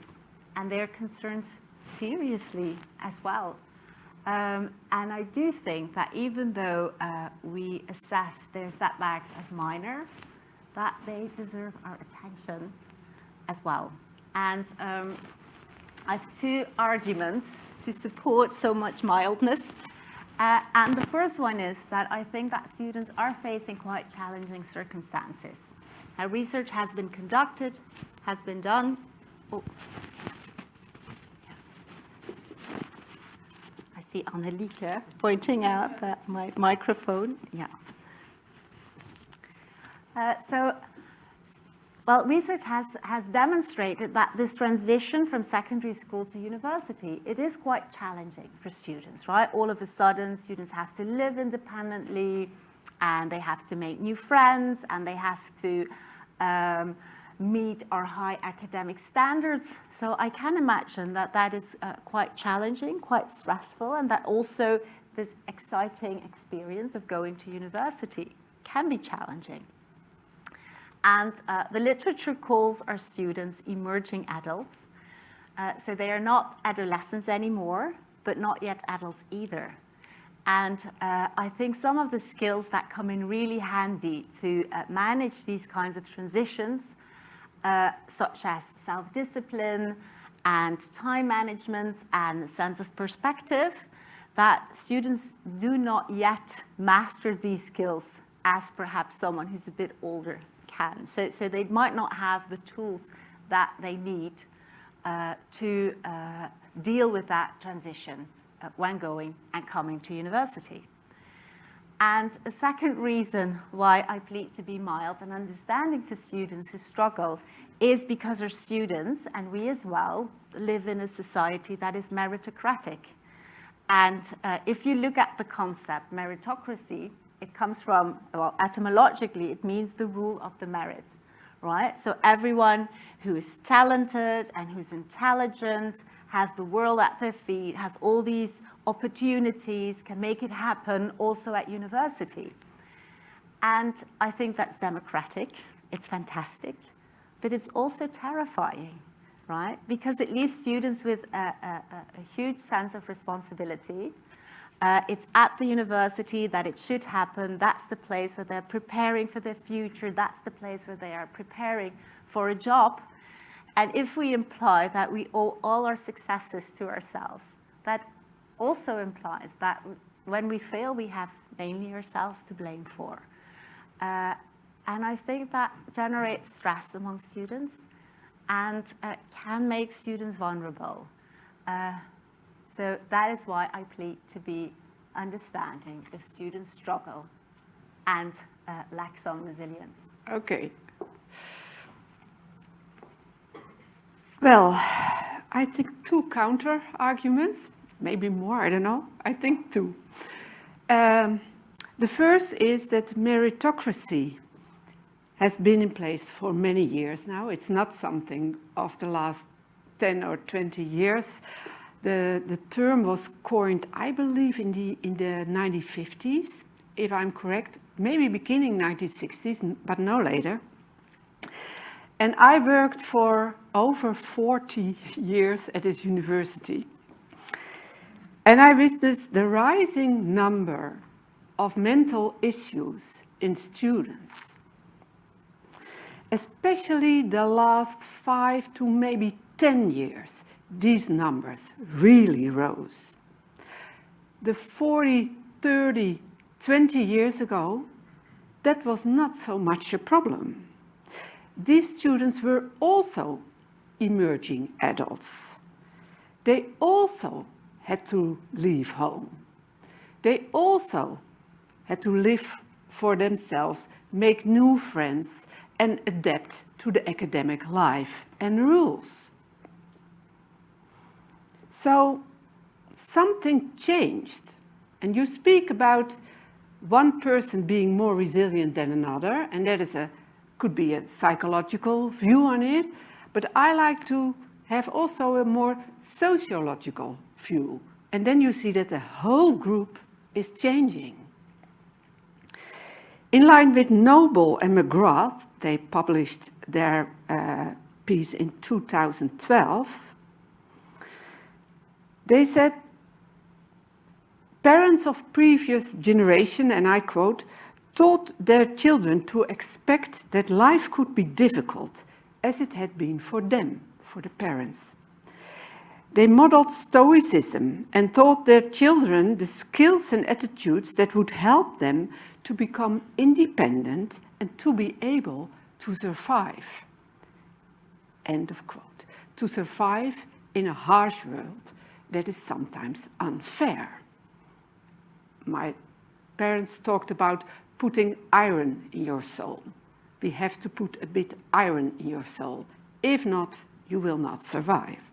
and their concerns seriously as well. Um, and I do think that even though uh, we assess their setbacks as minor, that they deserve our attention as well. And um, I have two arguments to support so much mildness. Uh, and the first one is that I think that students are facing quite challenging circumstances. Research has been conducted, has been done. Oh. I see Annelieke pointing out that my microphone, yeah. Uh, so well, research has, has demonstrated that this transition from secondary school to university, it is quite challenging for students, right? All of a sudden, students have to live independently, and they have to make new friends, and they have to um, meet our high academic standards. So I can imagine that that is uh, quite challenging, quite stressful, and that also this exciting experience of going to university can be challenging. And uh, the literature calls our students emerging adults. Uh, so they are not adolescents anymore, but not yet adults either. And uh, I think some of the skills that come in really handy to uh, manage these kinds of transitions, uh, such as self-discipline and time management and sense of perspective, that students do not yet master these skills as perhaps someone who's a bit older can. So, so they might not have the tools that they need uh, to uh, deal with that transition uh, when going and coming to university. And a second reason why I plead to be mild and understanding for students who struggle is because our students, and we as well, live in a society that is meritocratic. And uh, if you look at the concept meritocracy, it comes from, well, etymologically, it means the rule of the merit, right? So everyone who is talented and who's intelligent, has the world at their feet, has all these opportunities, can make it happen also at university. And I think that's democratic, it's fantastic, but it's also terrifying, right? Because it leaves students with a, a, a huge sense of responsibility, Uh, it's at the university that it should happen. That's the place where they're preparing for their future. That's the place where they are preparing for a job. And if we imply that we owe all our successes to ourselves, that also implies that when we fail, we have mainly ourselves to blame for. Uh, and I think that generates stress among students and uh, can make students vulnerable. So that is why I plead to be understanding if students struggle and uh, lack some resilience. Okay. Well, I think two counter arguments, maybe more, I don't know. I think two. Um, the first is that meritocracy has been in place for many years now. It's not something of the last 10 or 20 years. The, the term was coined, I believe, in the, in the 1950s, if I'm correct, maybe beginning 1960s, but no later. And I worked for over 40 years at this university. And I witnessed the rising number of mental issues in students. Especially the last five to maybe 10 years, these numbers really rose. The 40, 30, 20 years ago, that was not so much a problem. These students were also emerging adults. They also had to leave home. They also had to live for themselves, make new friends and adapt to the academic life and rules. So something changed. And you speak about one person being more resilient than another, and that is a, could be a psychological view on it, but I like to have also a more sociological view. And then you see that the whole group is changing. In line with Noble and McGrath, they published their uh, piece in 2012, they said, parents of previous generation, and I quote, taught their children to expect that life could be difficult as it had been for them, for the parents. They modeled stoicism and taught their children the skills and attitudes that would help them to become independent and to be able to survive. End of quote. To survive in a harsh world that is sometimes unfair. My parents talked about putting iron in your soul. We have to put a bit iron in your soul. If not, you will not survive.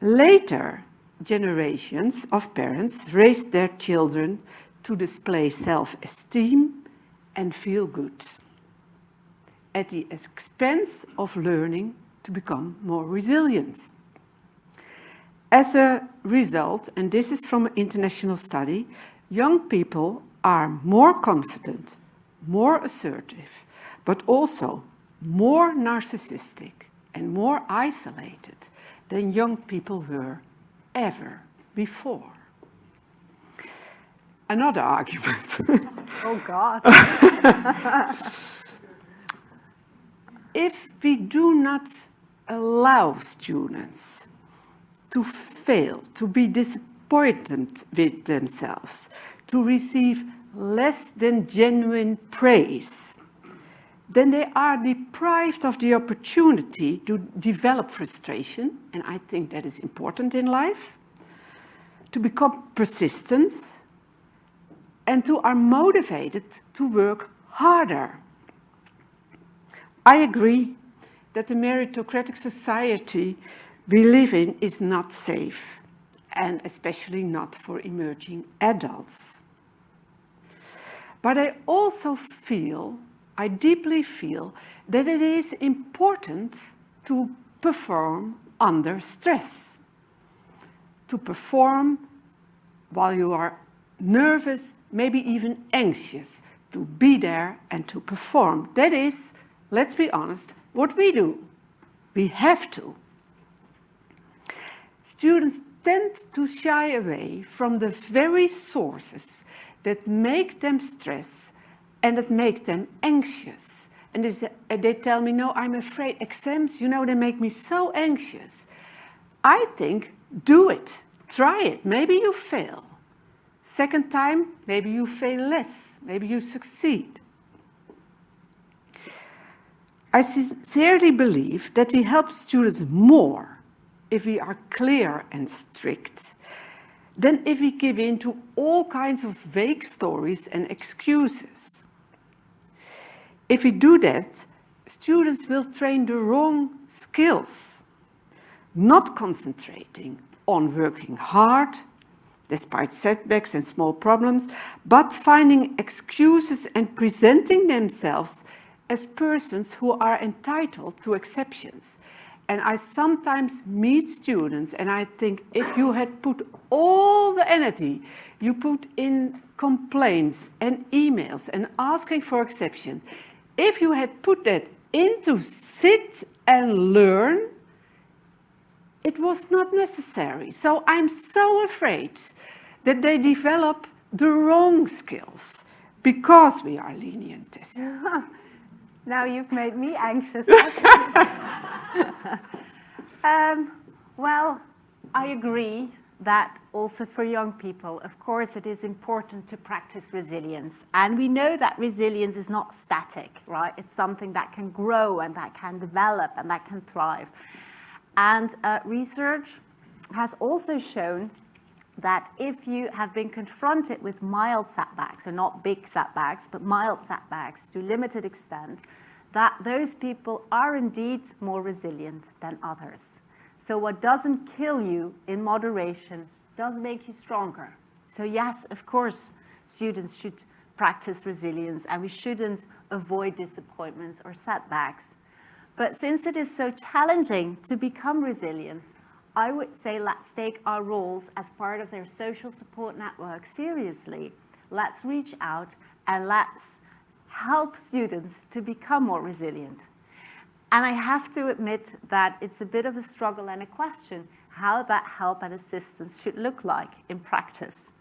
Later generations of parents raised their children to display self-esteem and feel good at the expense of learning to become more resilient. As a result, and this is from an international study, young people are more confident, more assertive, but also more narcissistic and more isolated than young people were ever before. Another argument. Oh God. if we do not allow students to fail, to be disappointed with themselves, to receive less than genuine praise, then they are deprived of the opportunity to develop frustration, and I think that is important in life, to become persistent, and to are motivated to work harder. I agree that the meritocratic society we live in is not safe, and especially not for emerging adults. But I also feel, I deeply feel, that it is important to perform under stress. To perform while you are nervous, maybe even anxious, to be there and to perform. That is, let's be honest, what we do. We have to. Students tend to shy away from the very sources that make them stress and that make them anxious. And they, tell me, no, I'm afraid exams, you know, they make me so anxious. I think, do it, try it, maybe you fail. Second time, maybe you fail less, maybe you succeed. I sincerely believe that we help students more if we are clear and strict than if we give in to all kinds of vague stories and excuses. If we do that, students will train the wrong skills, not concentrating on working hard, despite setbacks and small problems, but finding excuses and presenting themselves as persons who are entitled to exceptions. And I sometimes meet students and I think if you had put all the energy you put in complaints and emails and asking for exceptions, if you had put that into sit and learn, it was not necessary. So I'm so afraid that they develop the wrong skills because we are lenient. Now you've made me anxious. um, well, I agree that also for young people, of course, it is important to practice resilience. And we know that resilience is not static, right? It's something that can grow and that can develop and that can thrive. And uh, research has also shown that if you have been confronted with mild setbacks, so not big setbacks, but mild setbacks to limited extent, that those people are indeed more resilient than others. So what doesn't kill you in moderation does make you stronger. So yes, of course, students should practice resilience and we shouldn't avoid disappointments or setbacks. But since it is so challenging to become resilient, I would say let's take our roles as part of their social support network seriously. Let's reach out and let's help students to become more resilient. And I have to admit that it's a bit of a struggle and a question how that help and assistance should look like in practice.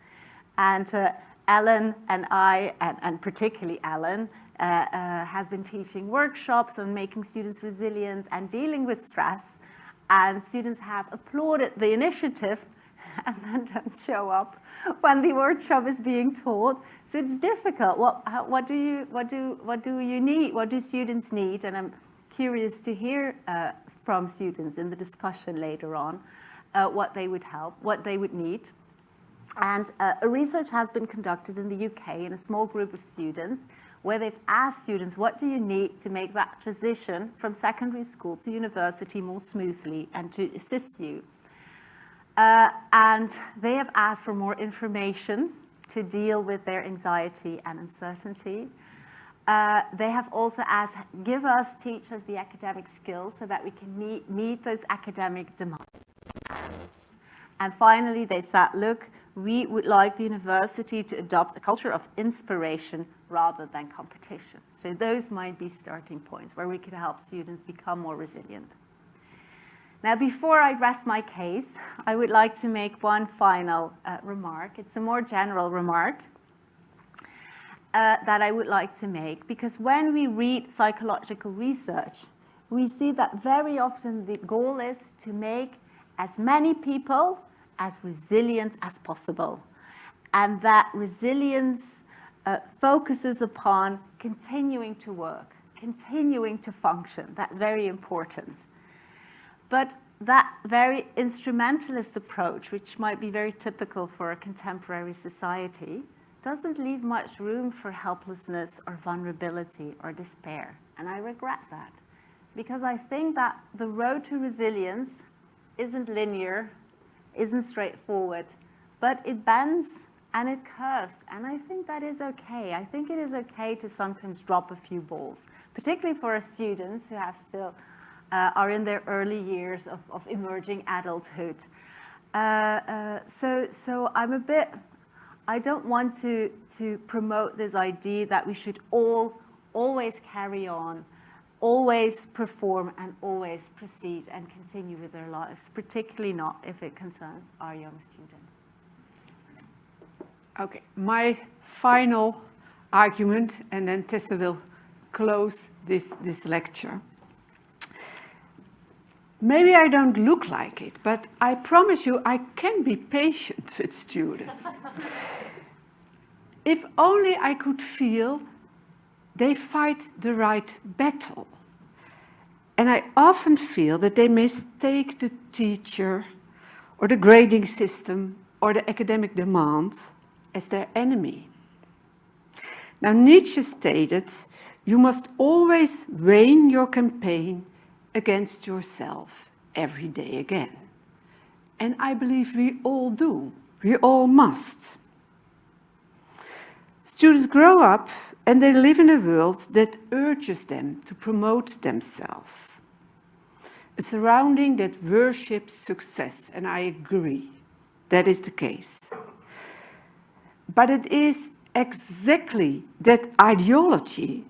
And uh, Ellen and I, and, and particularly Ellen, uh, uh, has been teaching workshops on making students resilient and dealing with stress. And students have applauded the initiative and then don't show up when the workshop is being taught. So it's difficult. What, how, what, do you, what, do, what do you need? What do students need? And I'm curious to hear uh, from students in the discussion later on uh, what they would help, what they would need. And uh, a research has been conducted in the UK in a small group of students where they've asked students, what do you need to make that transition from secondary school to university more smoothly and to assist you? Uh, and they have asked for more information to deal with their anxiety and uncertainty. Uh, they have also asked, give us, teach us the academic skills so that we can meet, meet those academic demands. And finally, they said, look, we would like the university to adopt a culture of inspiration rather than competition. So those might be starting points where we could help students become more resilient. Now, before I rest my case, I would like to make one final uh, remark. It's a more general remark uh, that I would like to make, because when we read psychological research, we see that very often the goal is to make as many people as resilient as possible. And that resilience uh, focuses upon continuing to work, continuing to function. That's very important. But that very instrumentalist approach, which might be very typical for a contemporary society, doesn't leave much room for helplessness or vulnerability or despair. And I regret that because I think that the road to resilience isn't linear, isn't straightforward, but it bends and it curves. And I think that is okay. I think it is okay to sometimes drop a few balls, particularly for our students who have still uh, are in their early years of, of emerging adulthood. Uh, uh, so, so I'm a bit, I don't want to, to promote this idea that we should all always carry on always perform and always proceed and continue with their lives, particularly not if it concerns our young students. Okay, my final argument, and then Tessa will close this, this lecture. Maybe I don't look like it, but I promise you I can be patient with students. if only I could feel they fight the right battle. And I often feel that they mistake the teacher or the grading system or the academic demands as their enemy. Now Nietzsche stated, you must always vain your campaign against yourself every day again. And I believe we all do. We all must. Students grow up and they live in a world that urges them to promote themselves. A surrounding that worships success, and I agree, that is the case. But it is exactly that ideology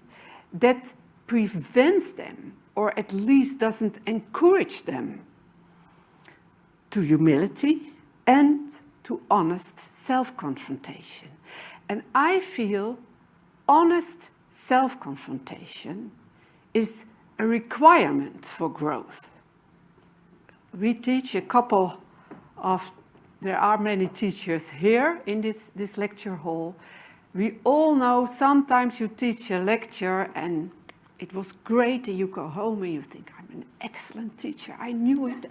that prevents them, or at least doesn't encourage them, to humility and to honest self-confrontation. And I feel honest self-confrontation is a requirement for growth. We teach a couple of, there are many teachers here in this, this lecture hall. We all know sometimes you teach a lecture and it was great and you go home and you think, I'm an excellent teacher, I knew it.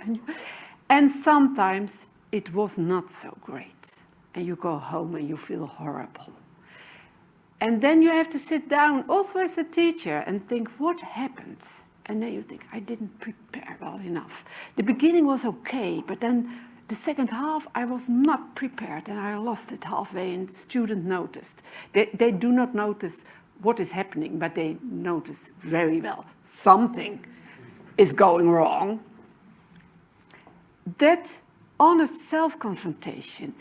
And sometimes it was not so great and you go home and you feel horrible. And then you have to sit down also as a teacher and think, what happened? And then you think, I didn't prepare well enough. The beginning was okay, but then the second half, I was not prepared and I lost it halfway and the student noticed. They, they do not notice what is happening, but they notice very well something is going wrong. That honest self-confrontation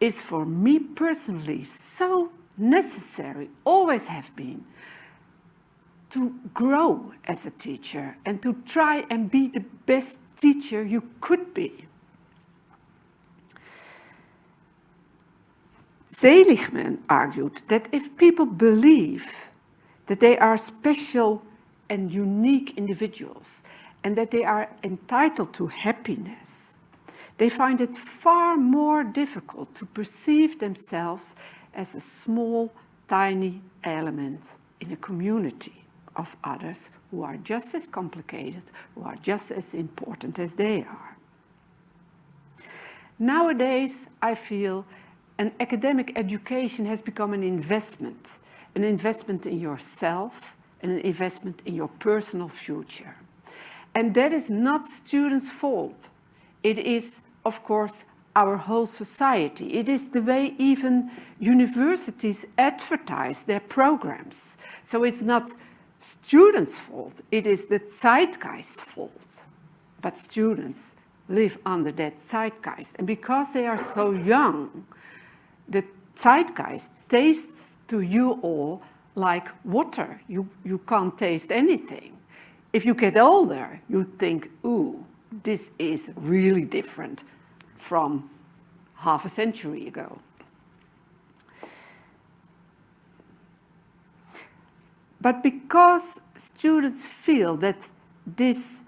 is for me personally so necessary, always have been, to grow as a teacher and to try and be the best teacher you could be. Seligman argued that if people believe that they are special and unique individuals and that they are entitled to happiness, they find it far more difficult to perceive themselves as a small, tiny element in a community of others who are just as complicated, who are just as important as they are. Nowadays, I feel an academic education has become an investment, an investment in yourself and an investment in your personal future. And that is not students' fault. It is, of course, our whole society. It is the way even universities advertise their programs. So it's not students' fault, it is the zeitgeist fault. But students live under that zeitgeist. And because they are so young, zeitgeist tastes to you all like water. You, you can't taste anything. If you get older, you think, ooh, this is really different from half a century ago. But because students feel that this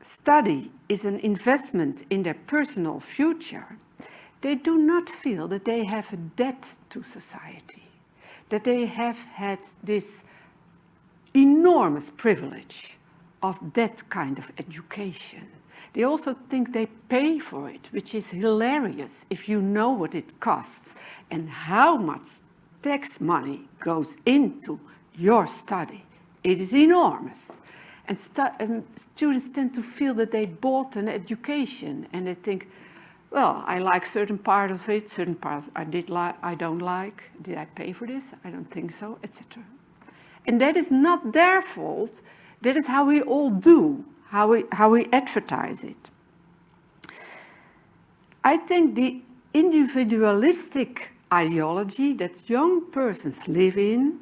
study is an investment in their personal future, they do not feel that they have a debt to society, that they have had this enormous privilege of that kind of education. They also think they pay for it, which is hilarious if you know what it costs and how much tax money goes into your study. It is enormous. And, and students tend to feel that they bought an education and they think, well, I like certain part of it, certain parts I did like, I don't like. Did I pay for this? I don't think so, etc. And that is not their fault. That is how we all do how we, how we advertise it. I think the individualistic ideology that young persons live in,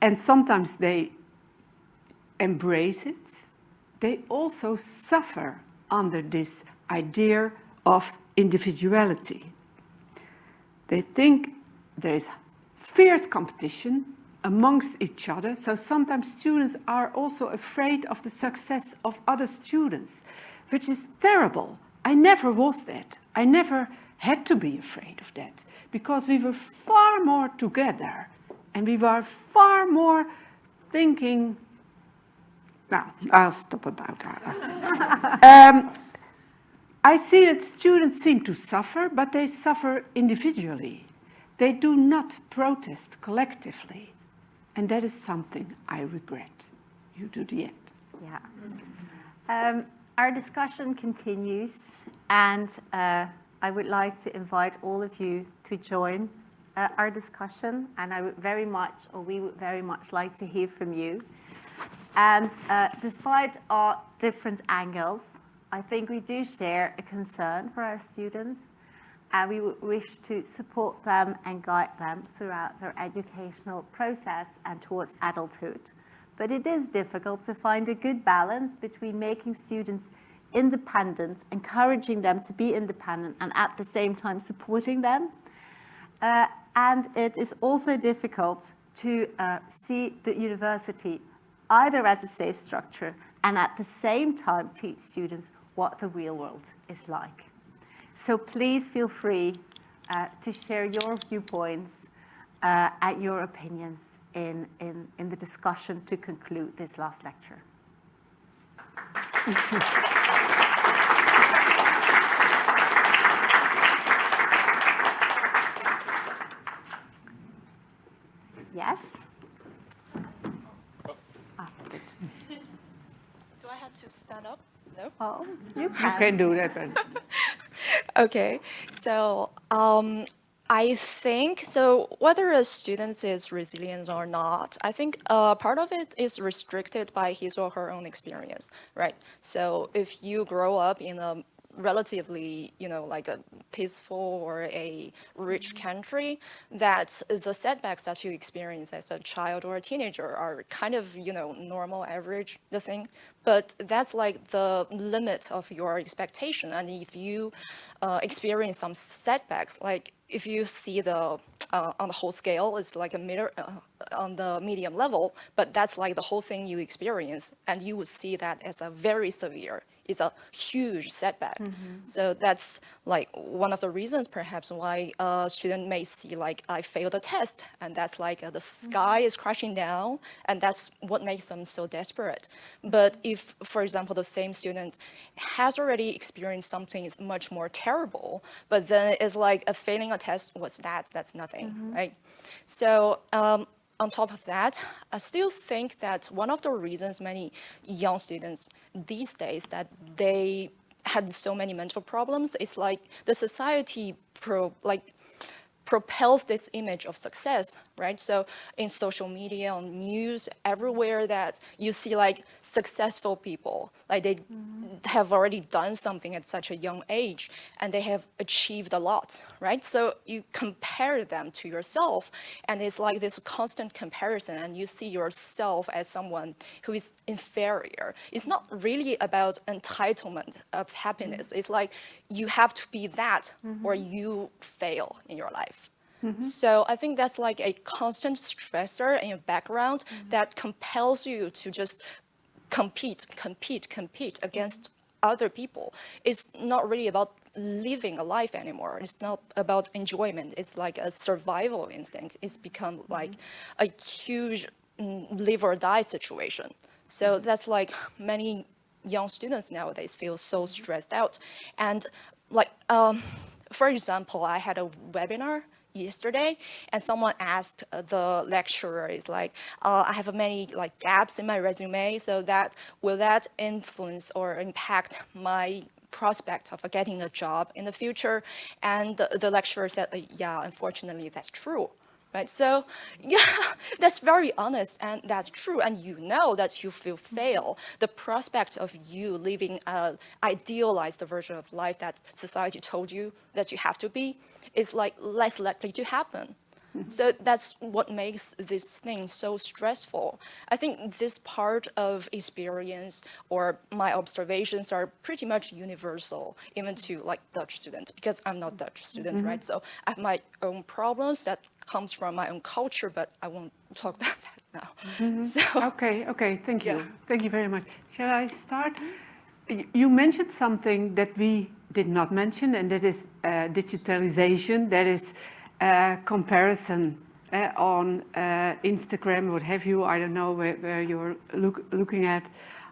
and sometimes they embrace it, they also suffer under this idea of individuality. They think there is fierce competition amongst each other, so sometimes students are also afraid of the success of other students, which is terrible. I never was that. I never had to be afraid of that, because we were far more together, and we were far more thinking, now, I'll stop about that. um, I see that students seem to suffer, but they suffer individually. They do not protest collectively. And that is something I regret. You do the end. Yeah. Um, our discussion continues, and uh, I would like to invite all of you to join uh, our discussion, and I would very much, or we would very much like to hear from you. And uh, despite our different angles, I think we do share a concern for our students, and we wish to support them and guide them throughout their educational process and towards adulthood. But it is difficult to find a good balance between making students independent, encouraging them to be independent, and at the same time supporting them. Uh, and it is also difficult to uh, see the university either as a safe structure and at the same time teach students what the real world is like. So please feel free uh, to share your viewpoints uh, and your opinions in, in, in the discussion to conclude this last lecture. yes? Ah, good. Do I have to stand up? No. Well, you You can. can do that, Okay, so um, I think so. Whether a student is resilient or not, I think uh, part of it is restricted by his or her own experience, right? So if you grow up in a relatively, you know, like a peaceful or a rich country, that the setbacks that you experience as a child or a teenager are kind of, you know, normal, average, the thing. But that's like the limit of your expectation. And if you uh, experience some setbacks, like if you see the uh, on the whole scale, it's like a meter uh, on the medium level, but that's like the whole thing you experience, and you would see that as a very severe is a huge setback. So that's like one of the reasons perhaps why a student may see like I failed a test and that's like uh, the sky is crashing down and that's what makes them so desperate. But if, for example, the same student has already experienced something is much more terrible, but then it's like a failing a test, what's that? That's nothing, right? So um, on top of that, I still think that one of the reasons many young students these days that they had so many mental problems is like the society pro like propels this image of success, right? So in social media, on news, everywhere that you see like successful people, like they mm-hmm. have already done something at such a young age and they have achieved a lot, right? So you compare them to yourself and it's like this constant comparison and you see yourself as someone who is inferior. It's not really about entitlement of happiness. Mm-hmm. It's like you have to be that or mm-hmm. you fail in your life. Mm-hmm. So I think that's like a constant stressor in your background mm-hmm. that compels you to just compete, compete, compete mm-hmm. against other people. It's not really about living a life anymore. It's not about enjoyment. It's like a survival instinct. It's become like a huge mm, live or die situation. So that's like many young students nowadays feel so stressed out. And like, um, for example, I had a webinar yesterday and someone asked uh, the lecturer is like uh, i have many like gaps in my resume so that will that influence or impact my prospect of getting a job in the future? And the, the lecturer said uh, yeah unfortunately that's true right? So yeah that's very honest and that's true and you know that you will mm-hmm. fail. The prospect of you living a idealized version of life that society told you that you have to be is like less likely to happen. Mm-hmm. So that's what makes this thing so stressful. I think this part of experience or my observations are pretty much universal, even to like Dutch students, because I'm not Dutch student, mm-hmm. right? So I have my own problems that comes from my own culture, but I won't talk about that now. So Okay, okay, thank you. Thank you very much. Shall I start? You mentioned something that we did not mention, and that is uh, digitalization, that is uh, comparison uh, on uh, Instagram, what have you, I don't know where, where you're look, looking at.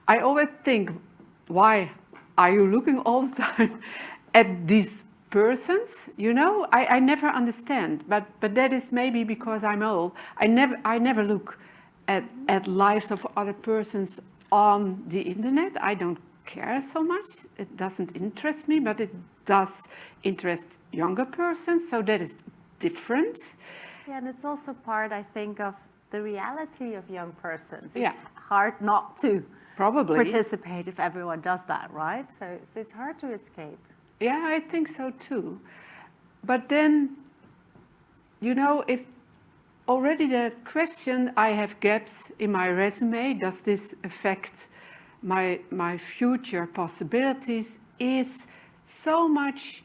I always think, why are you looking all the time at these persons you know I, I never understand but but that is maybe because i'm old i never i never look at, at lives of other persons on the internet i don't care so much it doesn't interest me but it does interest younger persons so that is different Yeah, and it's also part, I think, of the reality of young persons. Yeah. It's hard not to probably participate if everyone does that, right? So, so it's hard to escape. Yeah, I think so too. But then, you know, if already the question I have gaps in my resume, does this affect my, my future possibilities, is so much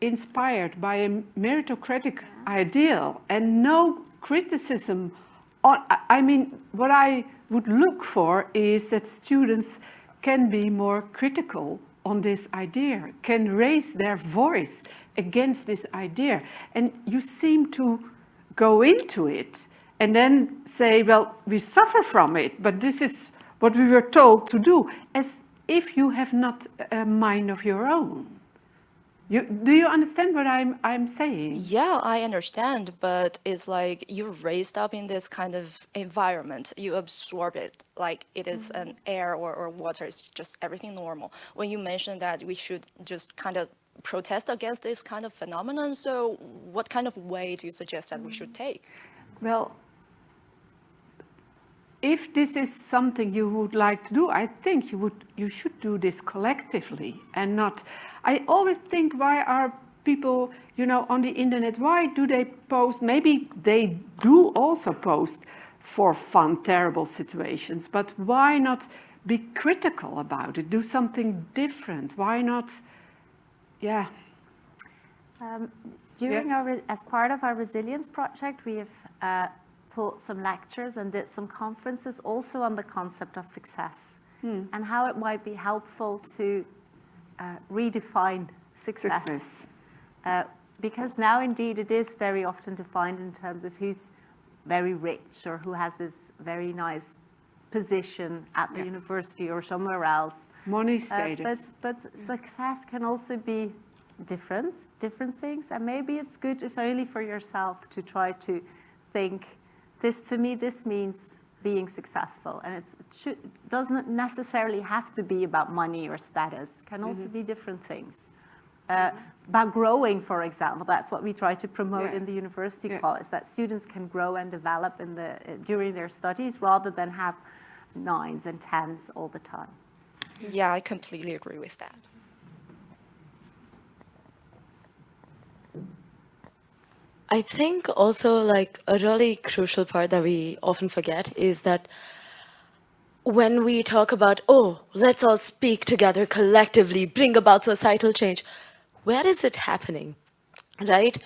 inspired by a meritocratic ideal and no criticism on, I- I mean, what I would look for is that students can be more critical on this idea, can raise their voice against this idea. And you seem to go into it and then say, well, we suffer from it, but this is what we were told to do, as if you have not a mind of your own. You, do you understand what I'm, I'm saying? Yeah, I understand, but it's like you're raised up in this kind of environment. You absorb it like it is mm-hmm. an air or, or water. It's just everything normal. When you mentioned that we should just kind of protest against this kind of phenomenon, so what kind of way do you suggest that we should mm. take? Well, if this is something you would like to do, I think you would you should do this collectively and not. I always think why are people, you know, on the internet? Why do they post? Maybe they do also post for fun, terrible situations, but why not be critical about it? Do something different? Why not? Yeah. Um, during our, as part of our resilience project, we have uh, taught some lectures and did some conferences also on the concept of success and how it might be helpful to uh, redefine success. Success. Uh, because now indeed it is very often defined in terms of who's very rich or who has this very nice position at the Yeah. university or somewhere else. Money Uh, status. but, but success can also be different, different things. And maybe it's good if only for yourself to try to think, this, for me, this means being successful. And it's, it should, doesn't necessarily have to be about money or status. It can also Mm-hmm. be different things. Uh, about growing, for example, that's what we try to promote Yeah. in the university Yeah. college, that students can grow and develop in the, during their studies rather than have nines and tens all the time. Yeah, I completely agree with that. I think also like a really crucial part that we often forget is that when we talk about, oh, let's all speak together collectively, bring about societal change, where is it happening? Right?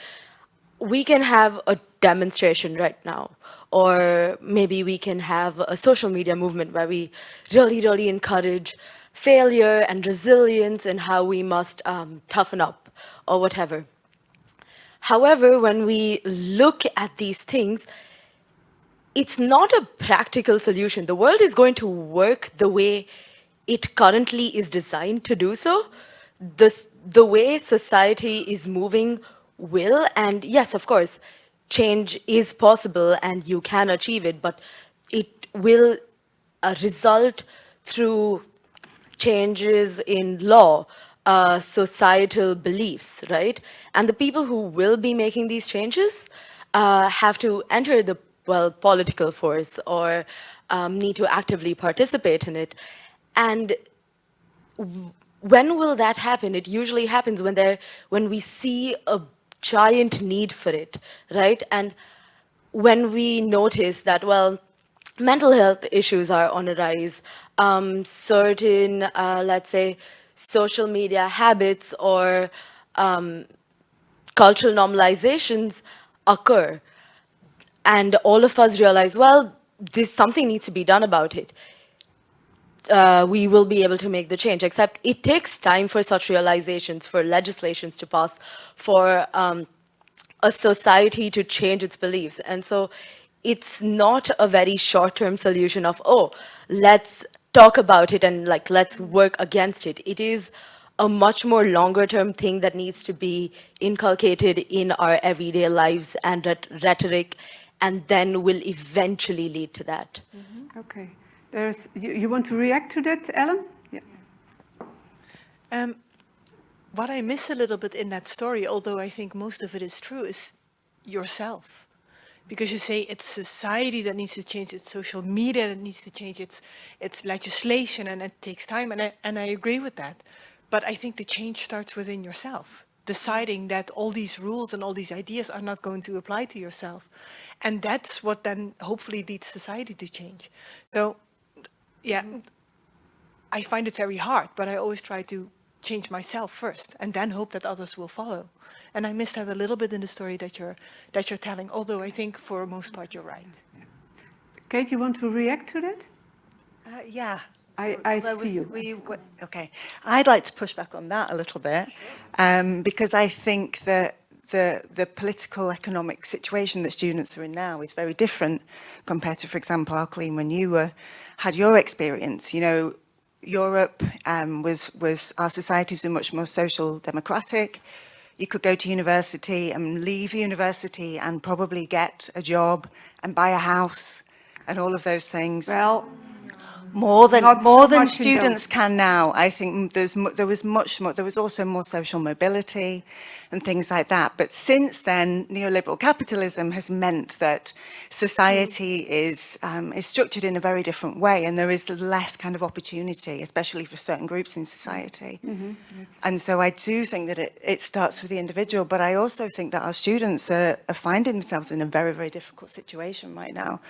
We can have a demonstration right now, or maybe we can have a social media movement where we really, really encourage failure and resilience and how we must um, toughen up or whatever. However, when we look at these things, it's not a practical solution. The world is going to work the way it currently is designed to do so. This, the way society is moving will, and yes, of course, change is possible and you can achieve it, but it will uh, result through changes in law, uh, societal beliefs, right? And the people who will be making these changes uh, have to enter the, well, political force or um, need to actively participate in it. And when will that happen? It usually happens when there, when we see a giant need for it, right? And when we notice that, well, mental health issues are on a rise, um, certain, uh, let's say, social media habits or um, cultural normalizations occur. And all of us realize, well, this something needs to be done about it. Uh, we will be able to make the change, except it takes time for such realizations, for legislations to pass, for um, a society to change its beliefs. And so it's not a very short-term solution of, oh, let's talk about it and like, let's work against it. It is a much more longer term thing that needs to be inculcated in our everyday lives and that rhetoric and then will eventually lead to that. Okay. There's, you, you want to react to that, Ellen? Yeah. Um, what I miss a little bit in that story, although I think most of it is true, is yourself. Because you say it's society that needs to change, it's social media that needs to change, it's, it's legislation and it takes time, and I, and I agree with that. But I think the change starts within yourself, deciding that all these rules and all these ideas are not going to apply to yourself. And that's what then hopefully leads society to change. So, yeah, I find it very hard, but I always try to change myself first and then hope that others will follow. And I missed that a little bit in the story that you're, that you're telling, although I think for most part you're right. Kate, you want to react to that? Uh, yeah. I, I Although see we- you. we- okay. I'd like to push back on that a little bit um, because I think that the, the political economic situation that students are in now is very different compared to, for example, Alkeline, when you were, had your experience. You know, Europe um, was, was, our societies were much more social democratic. You could go to university and leave university and probably get a job and buy a house and all of those things. Well, More than Not more than students can now. I think there's there was much more. There was also more social mobility and things like that. But since then, neoliberal capitalism has meant that society is um, is structured in a very different way, and there is less kind of opportunity, especially for certain groups in society. And so I do think that it, it starts with the individual, but I also think that our students are, are finding themselves in a very, very difficult situation right now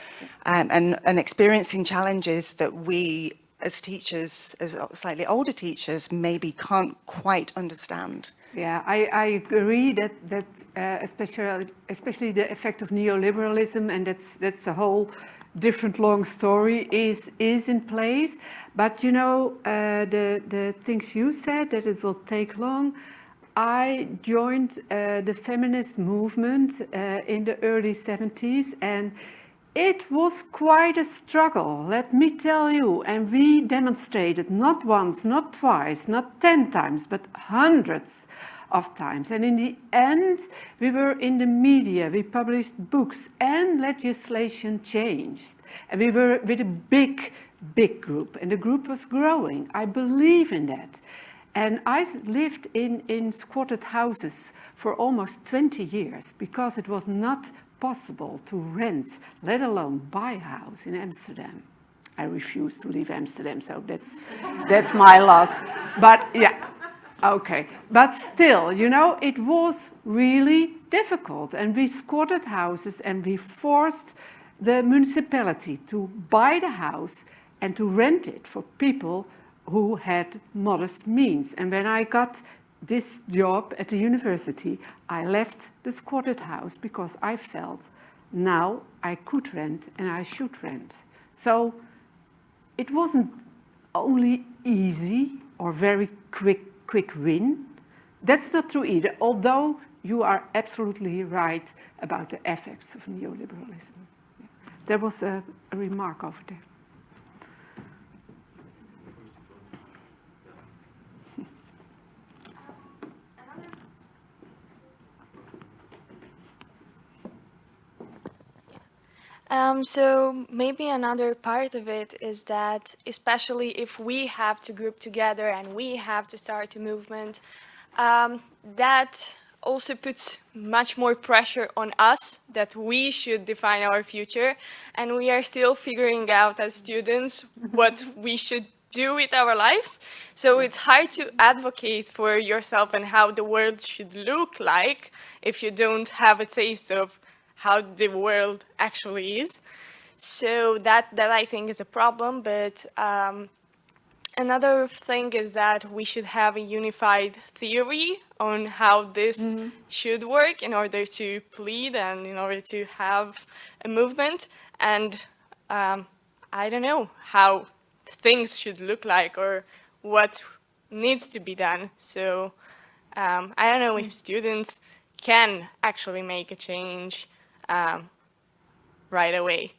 um, and, and experiencing challenges that we as teachers, as slightly older teachers, maybe can't quite understand. Yeah, I, I agree that, that uh, especially, especially the effect of neoliberalism, and that's, that's a whole different long story, is, is in place. But you know, uh, the, the things you said, that it will take long, I joined uh, the feminist movement uh, in the early 70s and it was quite a struggle, let me tell you. And we demonstrated not once, not twice, not 10 times, but hundreds of times. And in the end, we were in the media, we published books and legislation changed. And we were with a big, big group and the group was growing. I believe in that. And I lived in, in squatted houses for almost 20 years because it was not possible to rent, let alone buy a house in Amsterdam. I refuse to leave Amsterdam, so that's, that's my loss. But yeah, okay. But still, you know, it was really difficult. And we squatted houses and we forced the municipality to buy the house and to rent it for people who had modest means. And when I got this job at the university, I left the squatted house because I felt now I could rent and I should rent. So it wasn't only easy or very quick, quick win. That's not true either, although you are absolutely right about the effects of neoliberalism. There was a, a remark over there. Um, so maybe another part of it is that, especially if we have to group together and we have to start a movement, um, that also puts much more pressure on us that we should define our future. And we are still figuring out as students what we should do with our lives. So it's hard to advocate for yourself and how the world should look like if you don't have a taste of how the world actually is. So that, that I think is a problem, but um, another thing is that we should have a unified theory on how this mm -hmm. should work in order to plead and in order to have a movement. And um, I don't know how things should look like or what needs to be done. So um, I don't know if students can actually make a change um, right away.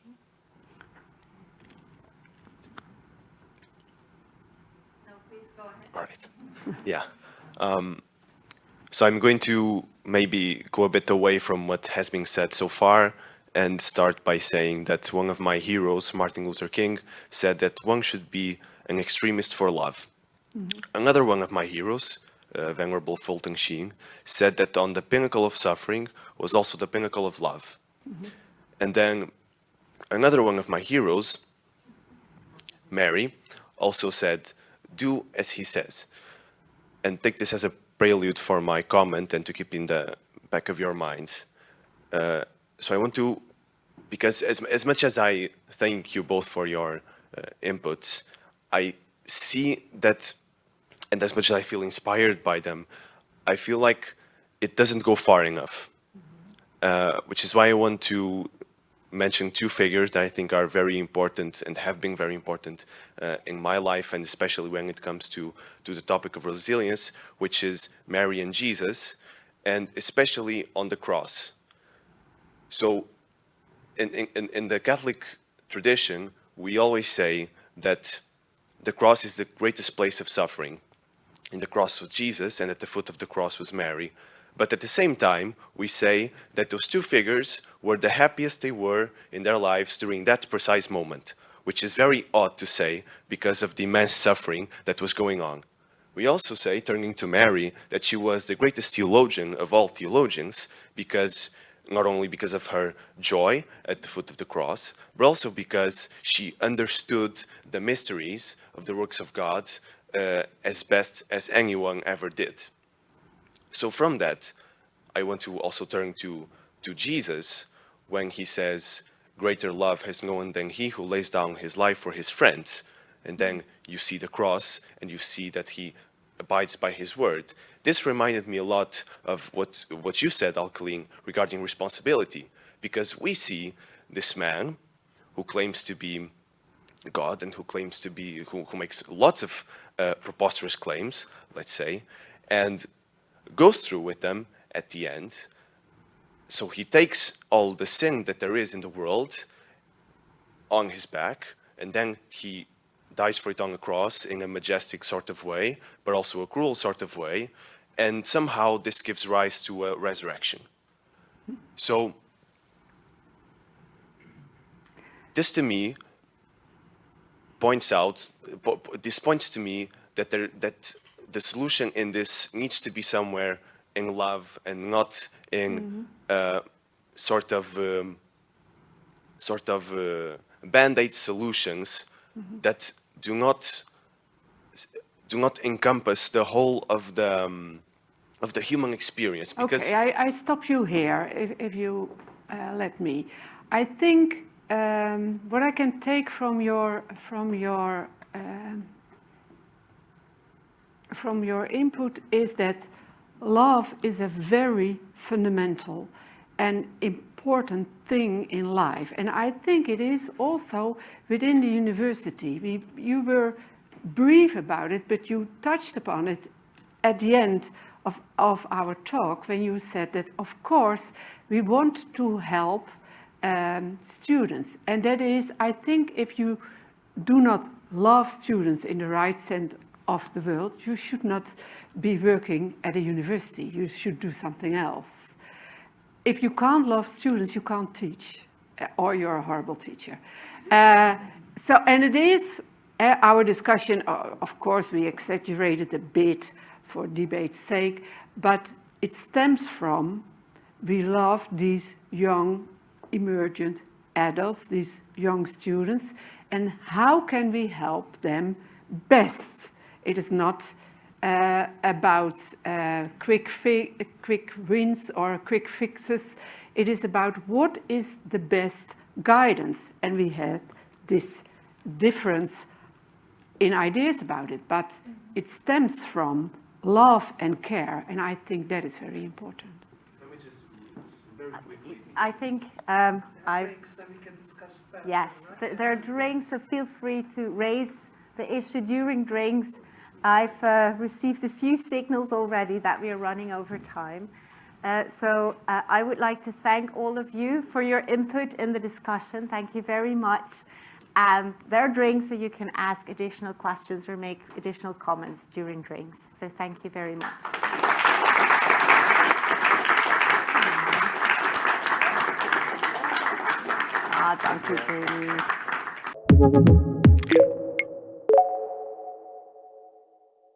No, please go ahead. All right. yeah. Um, so I'm going to maybe go a bit away from what has been said so far and start by saying that one of my heroes, Martin Luther King, said that one should be an extremist for love. Mm -hmm. Another one of my heroes, uh, Venerable Fulton Sheen, said that on the pinnacle of suffering was also the pinnacle of love. Mm -hmm. And then another one of my heroes, Mary, also said, do as he says. And take this as a prelude for my comment and to keep in the back of your minds. Uh, so I want to, because as, as much as I thank you both for your uh, inputs, I see that, and as much as I feel inspired by them, I feel like it doesn't go far enough. Uh, which is why I want to mention two figures that I think are very important and have been very important uh, in my life and especially when it comes to, to the topic of resilience, which is Mary and Jesus, and especially on the cross. So in, in, in the Catholic tradition, we always say that the cross is the greatest place of suffering. In the cross was Jesus and at the foot of the cross was Mary. But at the same time, we say that those two figures were the happiest they were in their lives during that precise moment, which is very odd to say because of the immense suffering that was going on. We also say, turning to Mary, that she was the greatest theologian of all theologians because not only because of her joy at the foot of the cross, but also because she understood the mysteries of the works of God uh, as best as anyone ever did. So from that, I want to also turn to, to Jesus when he says, greater love has no one than he who lays down his life for his friends. And then you see the cross and you see that he abides by his word. This reminded me a lot of what, what you said, Alkeline, regarding responsibility, because we see this man who claims to be God and who claims to be, who, who makes lots of uh, preposterous claims, let's say, and goes through with them at the end. So he takes all the sin that there is in the world on his back, and then he dies for it on the cross in a majestic sort of way, but also a cruel sort of way. And somehow this gives rise to a resurrection. So this to me points out, this points to me that, there, that the solution in this needs to be somewhere in love and not in mm -hmm. uh, sort of um, sort of uh, band-aid solutions mm -hmm. that do not do not encompass the whole of the um, of the human experience. Because okay, I, I stop you here, if, if you uh, let me. I think um, what I can take from your from your um, from your input is that love is a very fundamental and important thing in life. And I think it is also within the university. We, you were brief about it, but you touched upon it at the end of, of our talk when you said that, of course, we want to help um, students. And that is, I think, if you do not love students in the right sense of the world, you should not be working at a university. You should do something else. If you can't love students, you can't teach, uh, or you're a horrible teacher. Uh, so, and it is uh, our discussion, uh, of course, we exaggerated a bit for debate's sake, but it stems from we love these young emergent adults, these young students, and how can we help them best? It is not uh, about uh, quick, quick wins or quick fixes. It is about what is the best guidance. And we had this difference in ideas about it, but it stems from love and care. And I think that is very important. Let me just very quickly. I think um, I, yes, right? there are drinks, so feel free to raise the issue during drinks. I've uh, received a few signals already that we are running over time. Uh, so uh, I would like to thank all of you for your input in the discussion. Thank you very much. And there are drinks, so you can ask additional questions or make additional comments during drinks. So thank you very much. Ah, danke, Jamie.